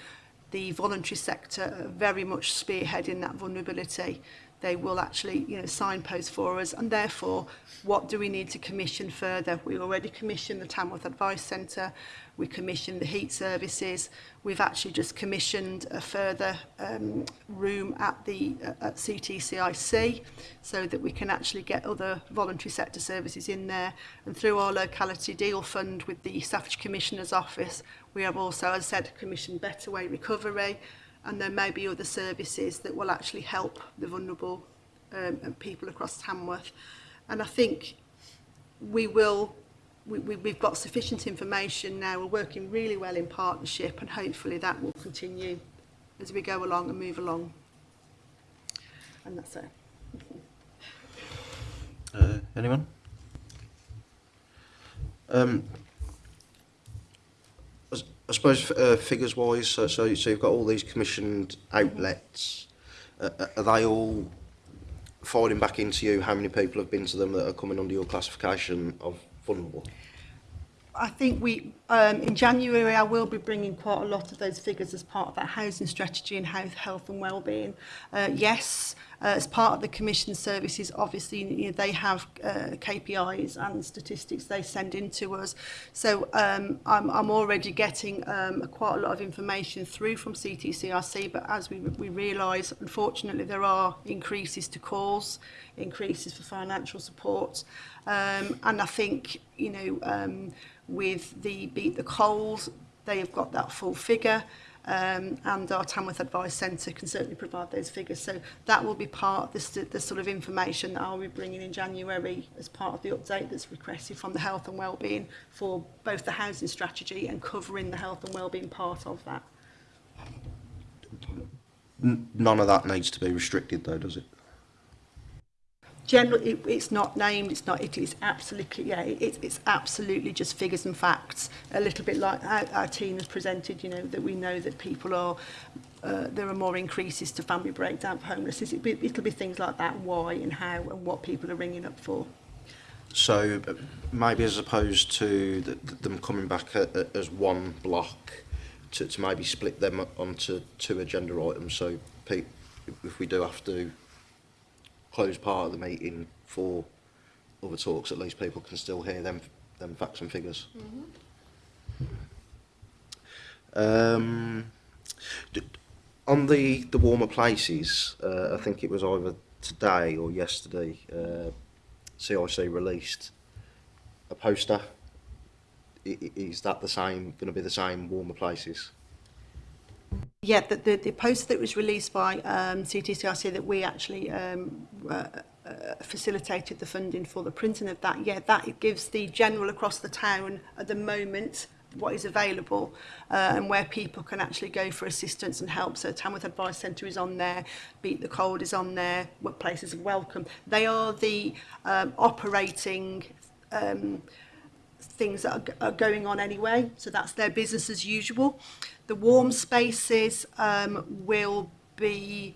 the voluntary sector are very much spearheading that vulnerability they will actually you know signpost for us and therefore what do we need to commission further we already commissioned the Tamworth Advice Centre we commissioned the heat services we've actually just commissioned a further um, room at the uh, at CTCIC so that we can actually get other voluntary sector services in there and through our locality deal fund with the Staffordshire Commissioner's office we have also as I said commissioned better way recovery and there may be other services that will actually help the vulnerable um, and people across Tamworth. And I think we will, we, we, we've got sufficient information now, we're working really well in partnership and hopefully that will continue as we go along and move along. And that's it. Uh, anyone? Um, I suppose uh, figures wise, so, so so you've got all these commissioned outlets. Uh, uh, are they all falling back into you? How many people have been to them that are coming under your classification of vulnerable? I think we Um, in January, I will be bringing quite a lot of those figures as part of that housing strategy and health, health and wellbeing. Uh, yes, uh, as part of the Commission services, obviously, you know, they have uh, KPIs and statistics they send in to us. So um, I'm, I'm already getting um, quite a lot of information through from CTCRC, but as we, we realise, unfortunately, there are increases to calls, increases for financial support. Um, and I think, you know, um, with the beat the cold. They have got that full figure. Um, and our Tamworth Advice Centre can certainly provide those figures. So that will be part of this, this sort of information that I'll be bringing in January as part of the update that's requested from the health and wellbeing for both the housing strategy and covering the health and wellbeing part of that. None of that needs to be restricted though, does it? general it, it's not named it's not it is absolutely yeah it, it's absolutely just figures and facts a little bit like our, our team has presented you know that we know that people are uh, there are more increases to family breakdown homelessness it, it'll be things like that why and how and what people are ringing up for so maybe as opposed to the, them coming back a, a, as one block to, to maybe split them onto two agenda items so Pete if we do have to closed part of the meeting for other talks, at least people can still hear them, them facts and figures. Mm -hmm. Um, on the, the warmer places, uh, I think it was either today or yesterday, uh, CIC released a poster. I, is that the same, going to be the same warmer places? Yeah, the, the, the post that was released by um, CTCRC that we actually um, uh, uh, facilitated the funding for the printing of that, yeah, that gives the general across the town at the moment what is available uh, and where people can actually go for assistance and help. So Tamworth Advice Centre is on there, Beat the Cold is on there, Workplaces of Welcome. They are the um, operating um, things that are, are going on anyway. So that's their business as usual. The warm spaces um, will be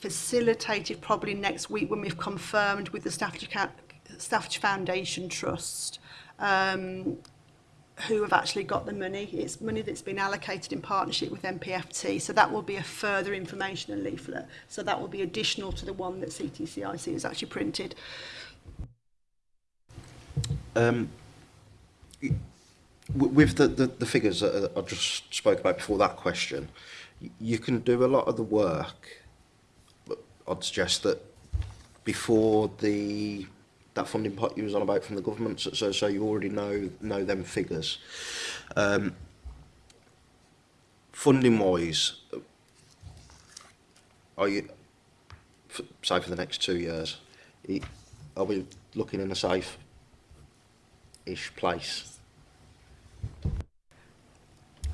facilitated probably next week when we've confirmed with the Staffordshire, Staffordshire Foundation Trust um, who have actually got the money. It's money that's been allocated in partnership with MPFT, so that will be a further information and leaflet. So that will be additional to the one that CTCIC has actually printed. Um, with the, the, the figures that I just spoke about before that question, you can do a lot of the work. but I'd suggest that before the that funding pot you was on about from the government, so so you already know know them figures. Um, funding wise, are you for, say for the next two years? Are we looking in a safe ish place?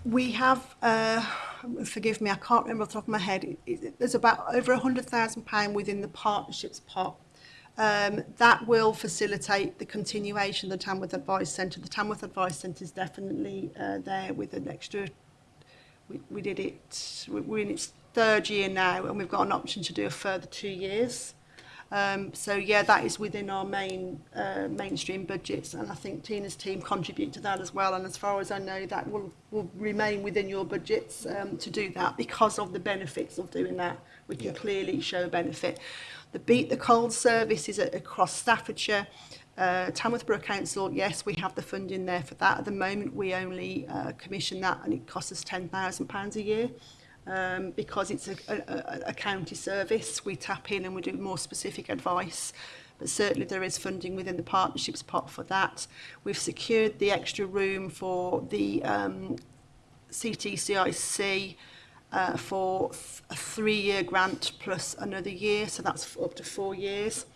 we have, uh, forgive me, I can't remember off the top of my head, there's about over pound within the partnerships pot. Um, that will facilitate the continuation of the Tamworth Advice Centre. The Tamworth Advice Centre is definitely uh, there with an extra, we, we did it, we're in its third year now and we've got an option to do a further two years. Um, so yeah, that is within our main uh, mainstream budgets, and I think Tina's team contribute to that as well. And as far as I know, that will will remain within your budgets um, to do that because of the benefits of doing that. We can yeah. clearly show benefit. The beat the cold service is across Staffordshire. Uh, Tamworth Borough Council, yes, we have the funding there for that. At the moment, we only uh, commission that and it costs us £10,000 a year um, because it's a, a, a county service. We tap in and we do more specific advice. But certainly there is funding within the partnerships pot for that. We've secured the extra room for the um, CTCIC uh, for th a three-year grant plus another year, so that's up to four years.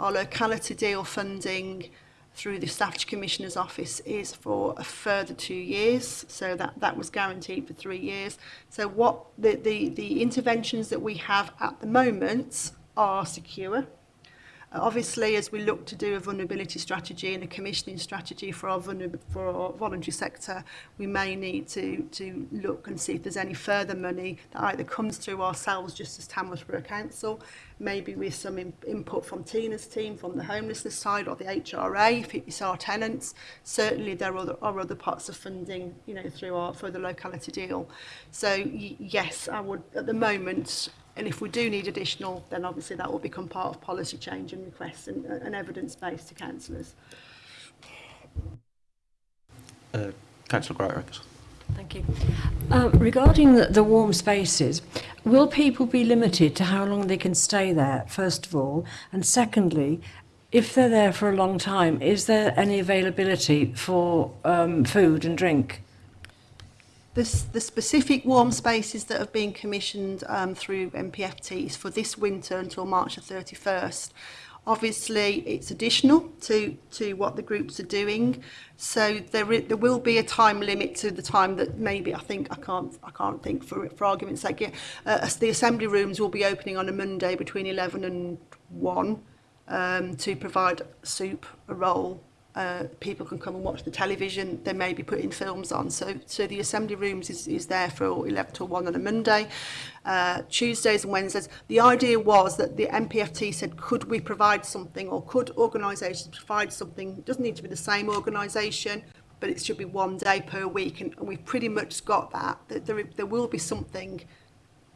Our locality deal funding through the Statutory Commissioner's Office is for a further two years. So that, that was guaranteed for three years. So what the, the, the interventions that we have at the moment are secure. Obviously, as we look to do a vulnerability strategy and a commissioning strategy for our, for our voluntary sector, we may need to, to look and see if there's any further money that either comes through ourselves just as Tamworthborough Council, maybe with some in input from Tina's team, from the homelessness side or the HRA, if it's our tenants. Certainly there are other, are other parts of funding, you know, through our, for the locality deal. So yes, I would, at the moment, And if we do need additional, then obviously that will become part of policy change and requests and, uh, and evidence base to councillors. Uh, Councillor Greatrackers. Thank you. Uh, regarding the, the warm spaces, will people be limited to how long they can stay there, first of all? And secondly, if they're there for a long time, is there any availability for um, food and drink? The, the specific warm spaces that have been commissioned um, through MPFTs for this winter until March the 31st obviously it's additional to to what the groups are doing so there there will be a time limit to the time that maybe I think I can't I can't think for for argument's sake yeah, uh, the assembly rooms will be opening on a Monday between 11 and 1 um to provide soup a roll uh, people can come and watch the television. They may be putting films on. So, so the assembly rooms is, is there for 11 to 1 on a Monday, uh, Tuesdays and Wednesdays. The idea was that the MPFT said, could we provide something or could organisations provide something? It doesn't need to be the same organisation, but it should be one day per week. And, and we've pretty much got that. that there, there will be something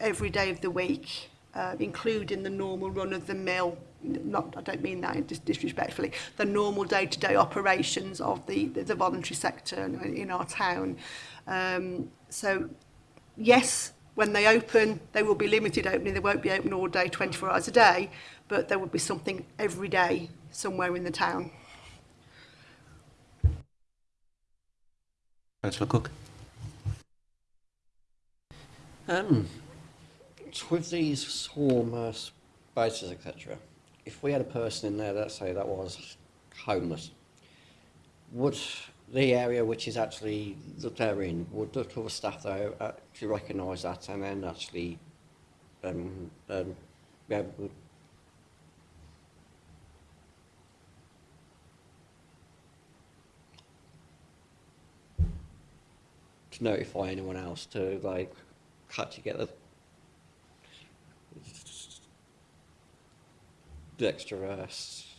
every day of the week, uh, including the normal run of the mill not I don't mean that disrespectfully, the normal day-to-day -day operations of the, the, voluntary sector in, our town. Um, so yes, when they open, they will be limited opening, they won't be open all day, 24 hours a day, but there will be something every day somewhere in the town. Councillor Cook. Um, with these swarm uh, etc., if we had a person in there, let's say, that was homeless, would the area which is actually that they're in, would the other staff there actually recognise that and then actually um, um, be able to notify anyone else to like cut together dexterous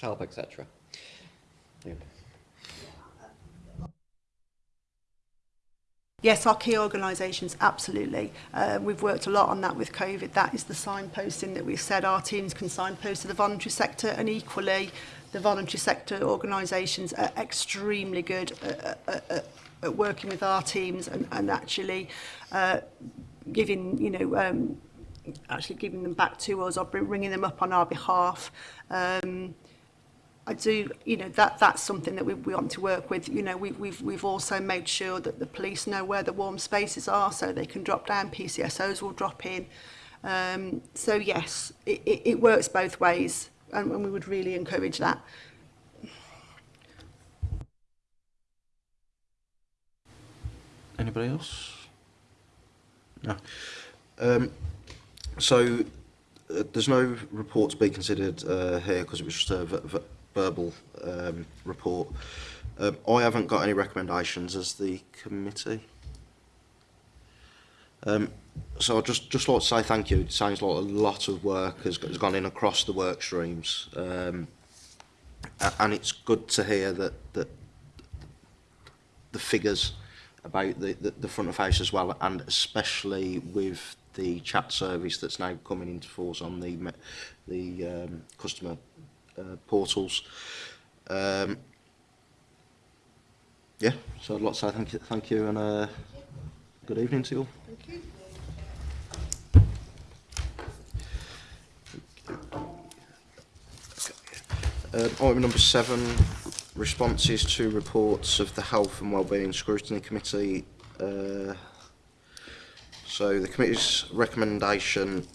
help, etc. Yes, our key organisations, absolutely. Uh, we've worked a lot on that with COVID. That is the signposting that we've said our teams can signpost to the voluntary sector and equally the voluntary sector organisations are extremely good at, at, at working with our teams and, and actually uh, giving, you know, um, actually giving them back to us or bringing them up on our behalf. Um, I do, you know, that that's something that we, we want to work with. You know, we, we've we've also made sure that the police know where the warm spaces are, so they can drop down. PCSOs will drop in. Um, so yes, it, it, it works both ways, and, and we would really encourage that. Anybody else? No. Um, So uh, there's no report to be considered uh, here because it was just a verbal um, report. Um, I haven't got any recommendations as the committee. Um, so I'd just, just like to say thank you. It sounds like a lot of work has, has gone in across the work streams. Um, and it's good to hear that, that the figures about the, the, the front of house as well, and especially with the chat service that's now coming into force on the the um, customer uh, portals. Um, yeah, so I'd like to say thank you, thank you and uh, good evening to you all. Thank you. Um, item number seven, responses to reports of the Health and Wellbeing Scrutiny Committee. Uh, So the committee's recommendation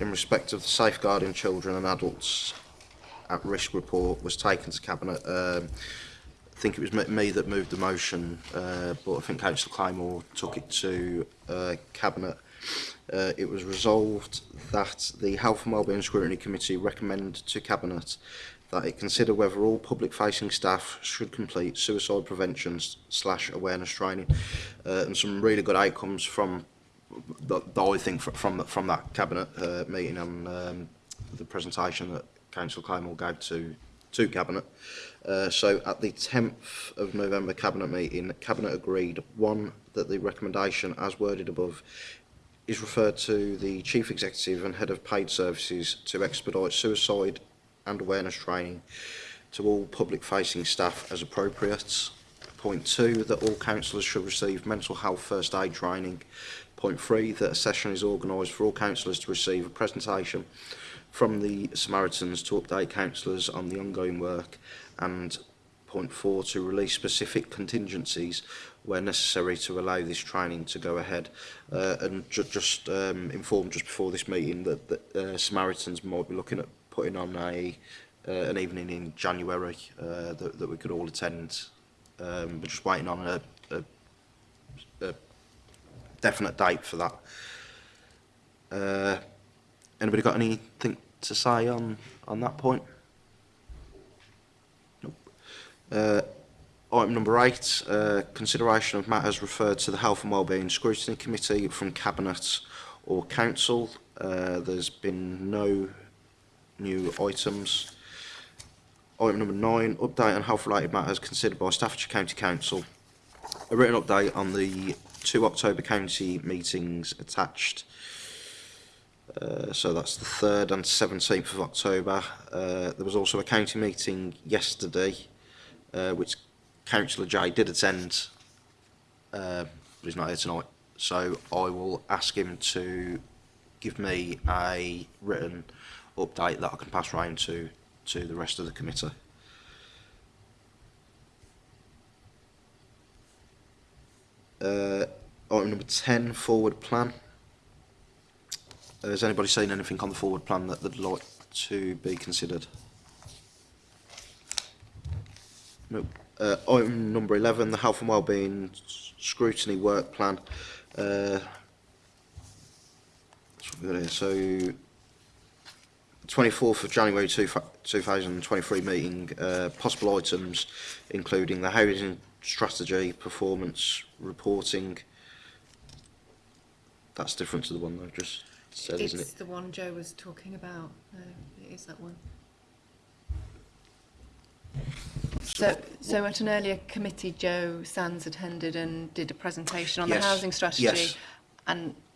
in respect of the Safeguarding Children and Adults at Risk report was taken to Cabinet. Um, I think it was me that moved the motion, uh, but I think Councillor Claymore took it to uh, Cabinet. Uh, it was resolved that the Health and Wellbeing Scrutiny Committee recommend to Cabinet that it consider whether all public-facing staff should complete suicide prevention slash awareness training uh, and some really good outcomes from the, the only thing fr from the, from that cabinet uh, meeting and um, um, the presentation that Council Claymore gave to to cabinet. Uh, so at the 10th of November cabinet meeting, cabinet agreed one that the recommendation, as worded above, is referred to the chief executive and head of paid services to expedite suicide and awareness training to all public facing staff as appropriate. Point two, that all councillors should receive mental health first aid training Point three, that a session is organised for all councillors to receive a presentation from the Samaritans to update councillors on the ongoing work and point four, to release specific contingencies where necessary to allow this training to go ahead uh, and ju just um, informed just before this meeting that, that uh, Samaritans might be looking at putting on a uh, an evening in January uh, that, that we could all attend um, but just waiting on a definite date for that. Uh, anybody got anything to say on on that point? Nope. Uh, item number eight: uh, consideration of matters referred to the Health and Wellbeing Scrutiny Committee from Cabinet or Council. Uh, there's been no new items. Item number nine, update on health related matters considered by Staffordshire County Council. A written update on the two October County meetings attached. Uh, so that's the 3rd and 17th of October. Uh, there was also a county meeting yesterday, uh, which Councillor Jay did attend, uh, but he's not here tonight. So I will ask him to give me a written update that I can pass round to, to the rest of the committee. uh, item number 10, forward plan. Uh, has anybody seen anything on the forward plan that they'd like to be considered? No. Uh, item number 11, the health and wellbeing scrutiny work plan. Uh, what we've got here. So, 24th of January 2023 meeting, uh, possible items including the housing strategy, performance, reporting. That's different to the one I've just said, it's isn't it? the one Joe was talking about. Uh, it is that one. So, so at an earlier committee, Joe Sands attended and did a presentation on Yes, the housing strategy yes. and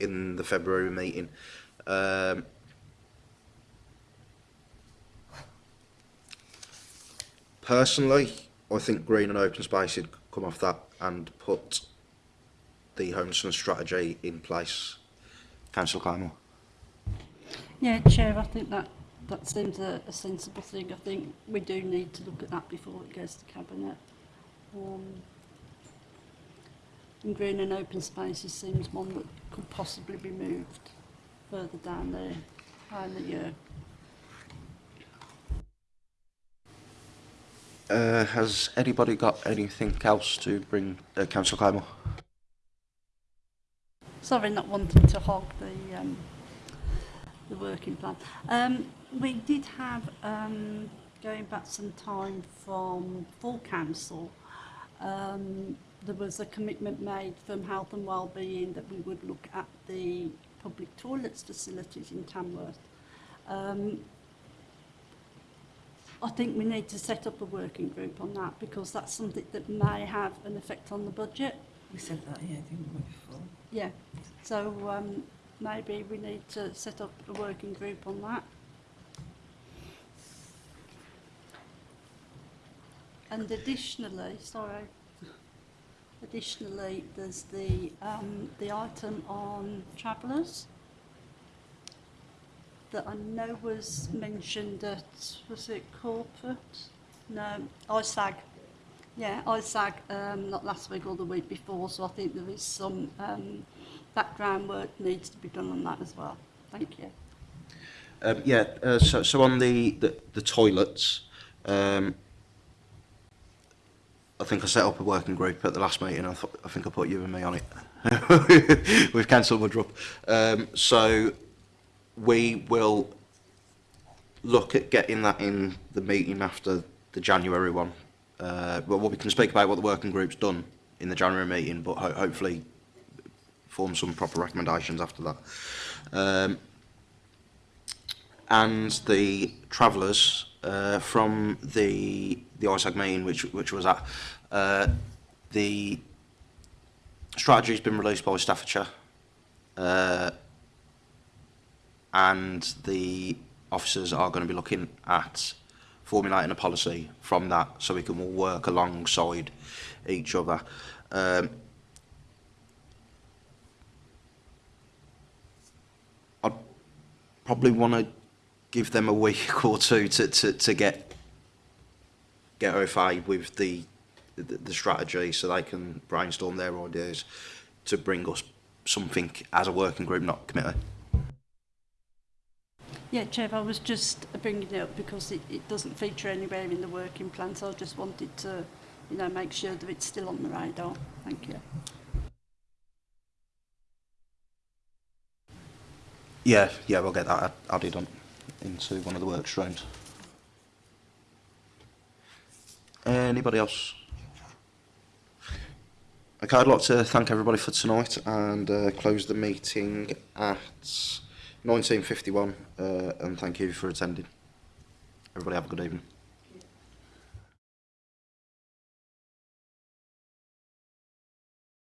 in the February meeting. Um, personally, I think green and open space should come off that and put the homelessness strategy in place. Councillor Clymer. Yeah, Chair, I think that that seems a, a sensible thing. I think we do need to look at that before it goes to Cabinet. Um, and green and open spaces seems one that could possibly be moved further down there, higher in the year. Uh, has anybody got anything else to bring uh, Councillor Clymer? Sorry, not wanting to hog the um, the working plan. Um, we did have um, going back some time from full council. Um, there was a commitment made from Health and Wellbeing that we would look at the public toilets facilities in Tamworth. Um, I think we need to set up a working group on that because that's something that may have an effect on the budget. We said that, yeah, didn't we, before? Yeah, so um, maybe we need to set up a working group on that. And additionally, sorry, additionally, there's the um, the item on travellers. that I know was mentioned at, was it corporate? No, ISAG. Yeah, ISAG, um, not last week or the week before, so I think there is some um, background work needs to be done on that as well. Thank you. Um, yeah, uh, so, so on the, the, the toilets, um, I think I set up a working group at the last meeting. I, thought, I think I put you and me on it. We've cancelled my drop. Um, so we will look at getting that in the meeting after the January one. Uh, but what we can speak about what the working group's done in the January meeting, but ho hopefully form some proper recommendations after that. Um, and the travellers uh, from the the ISAG meeting, which which was at uh, the strategy's been released by Staffordshire. Uh, and the officers are going to be looking at formulating a policy from that so we can all work alongside each other. Um, I'd probably want to give them a week or two to, to, to get get OFA with the, the, the strategy so they can brainstorm their ideas to bring us something as a working group, not committee. Yeah, Chev, I was just bringing it up because it, it doesn't feature anywhere in the working plan, so I just wanted to, you know, make sure that it's still on the radar. Thank you. Yeah, yeah, we'll get that added on into one of the work streams. Anybody else? Okay, I'd like to thank everybody for tonight and uh, close the meeting at 1951 uh, and thank you for attending. Everybody have a good evening.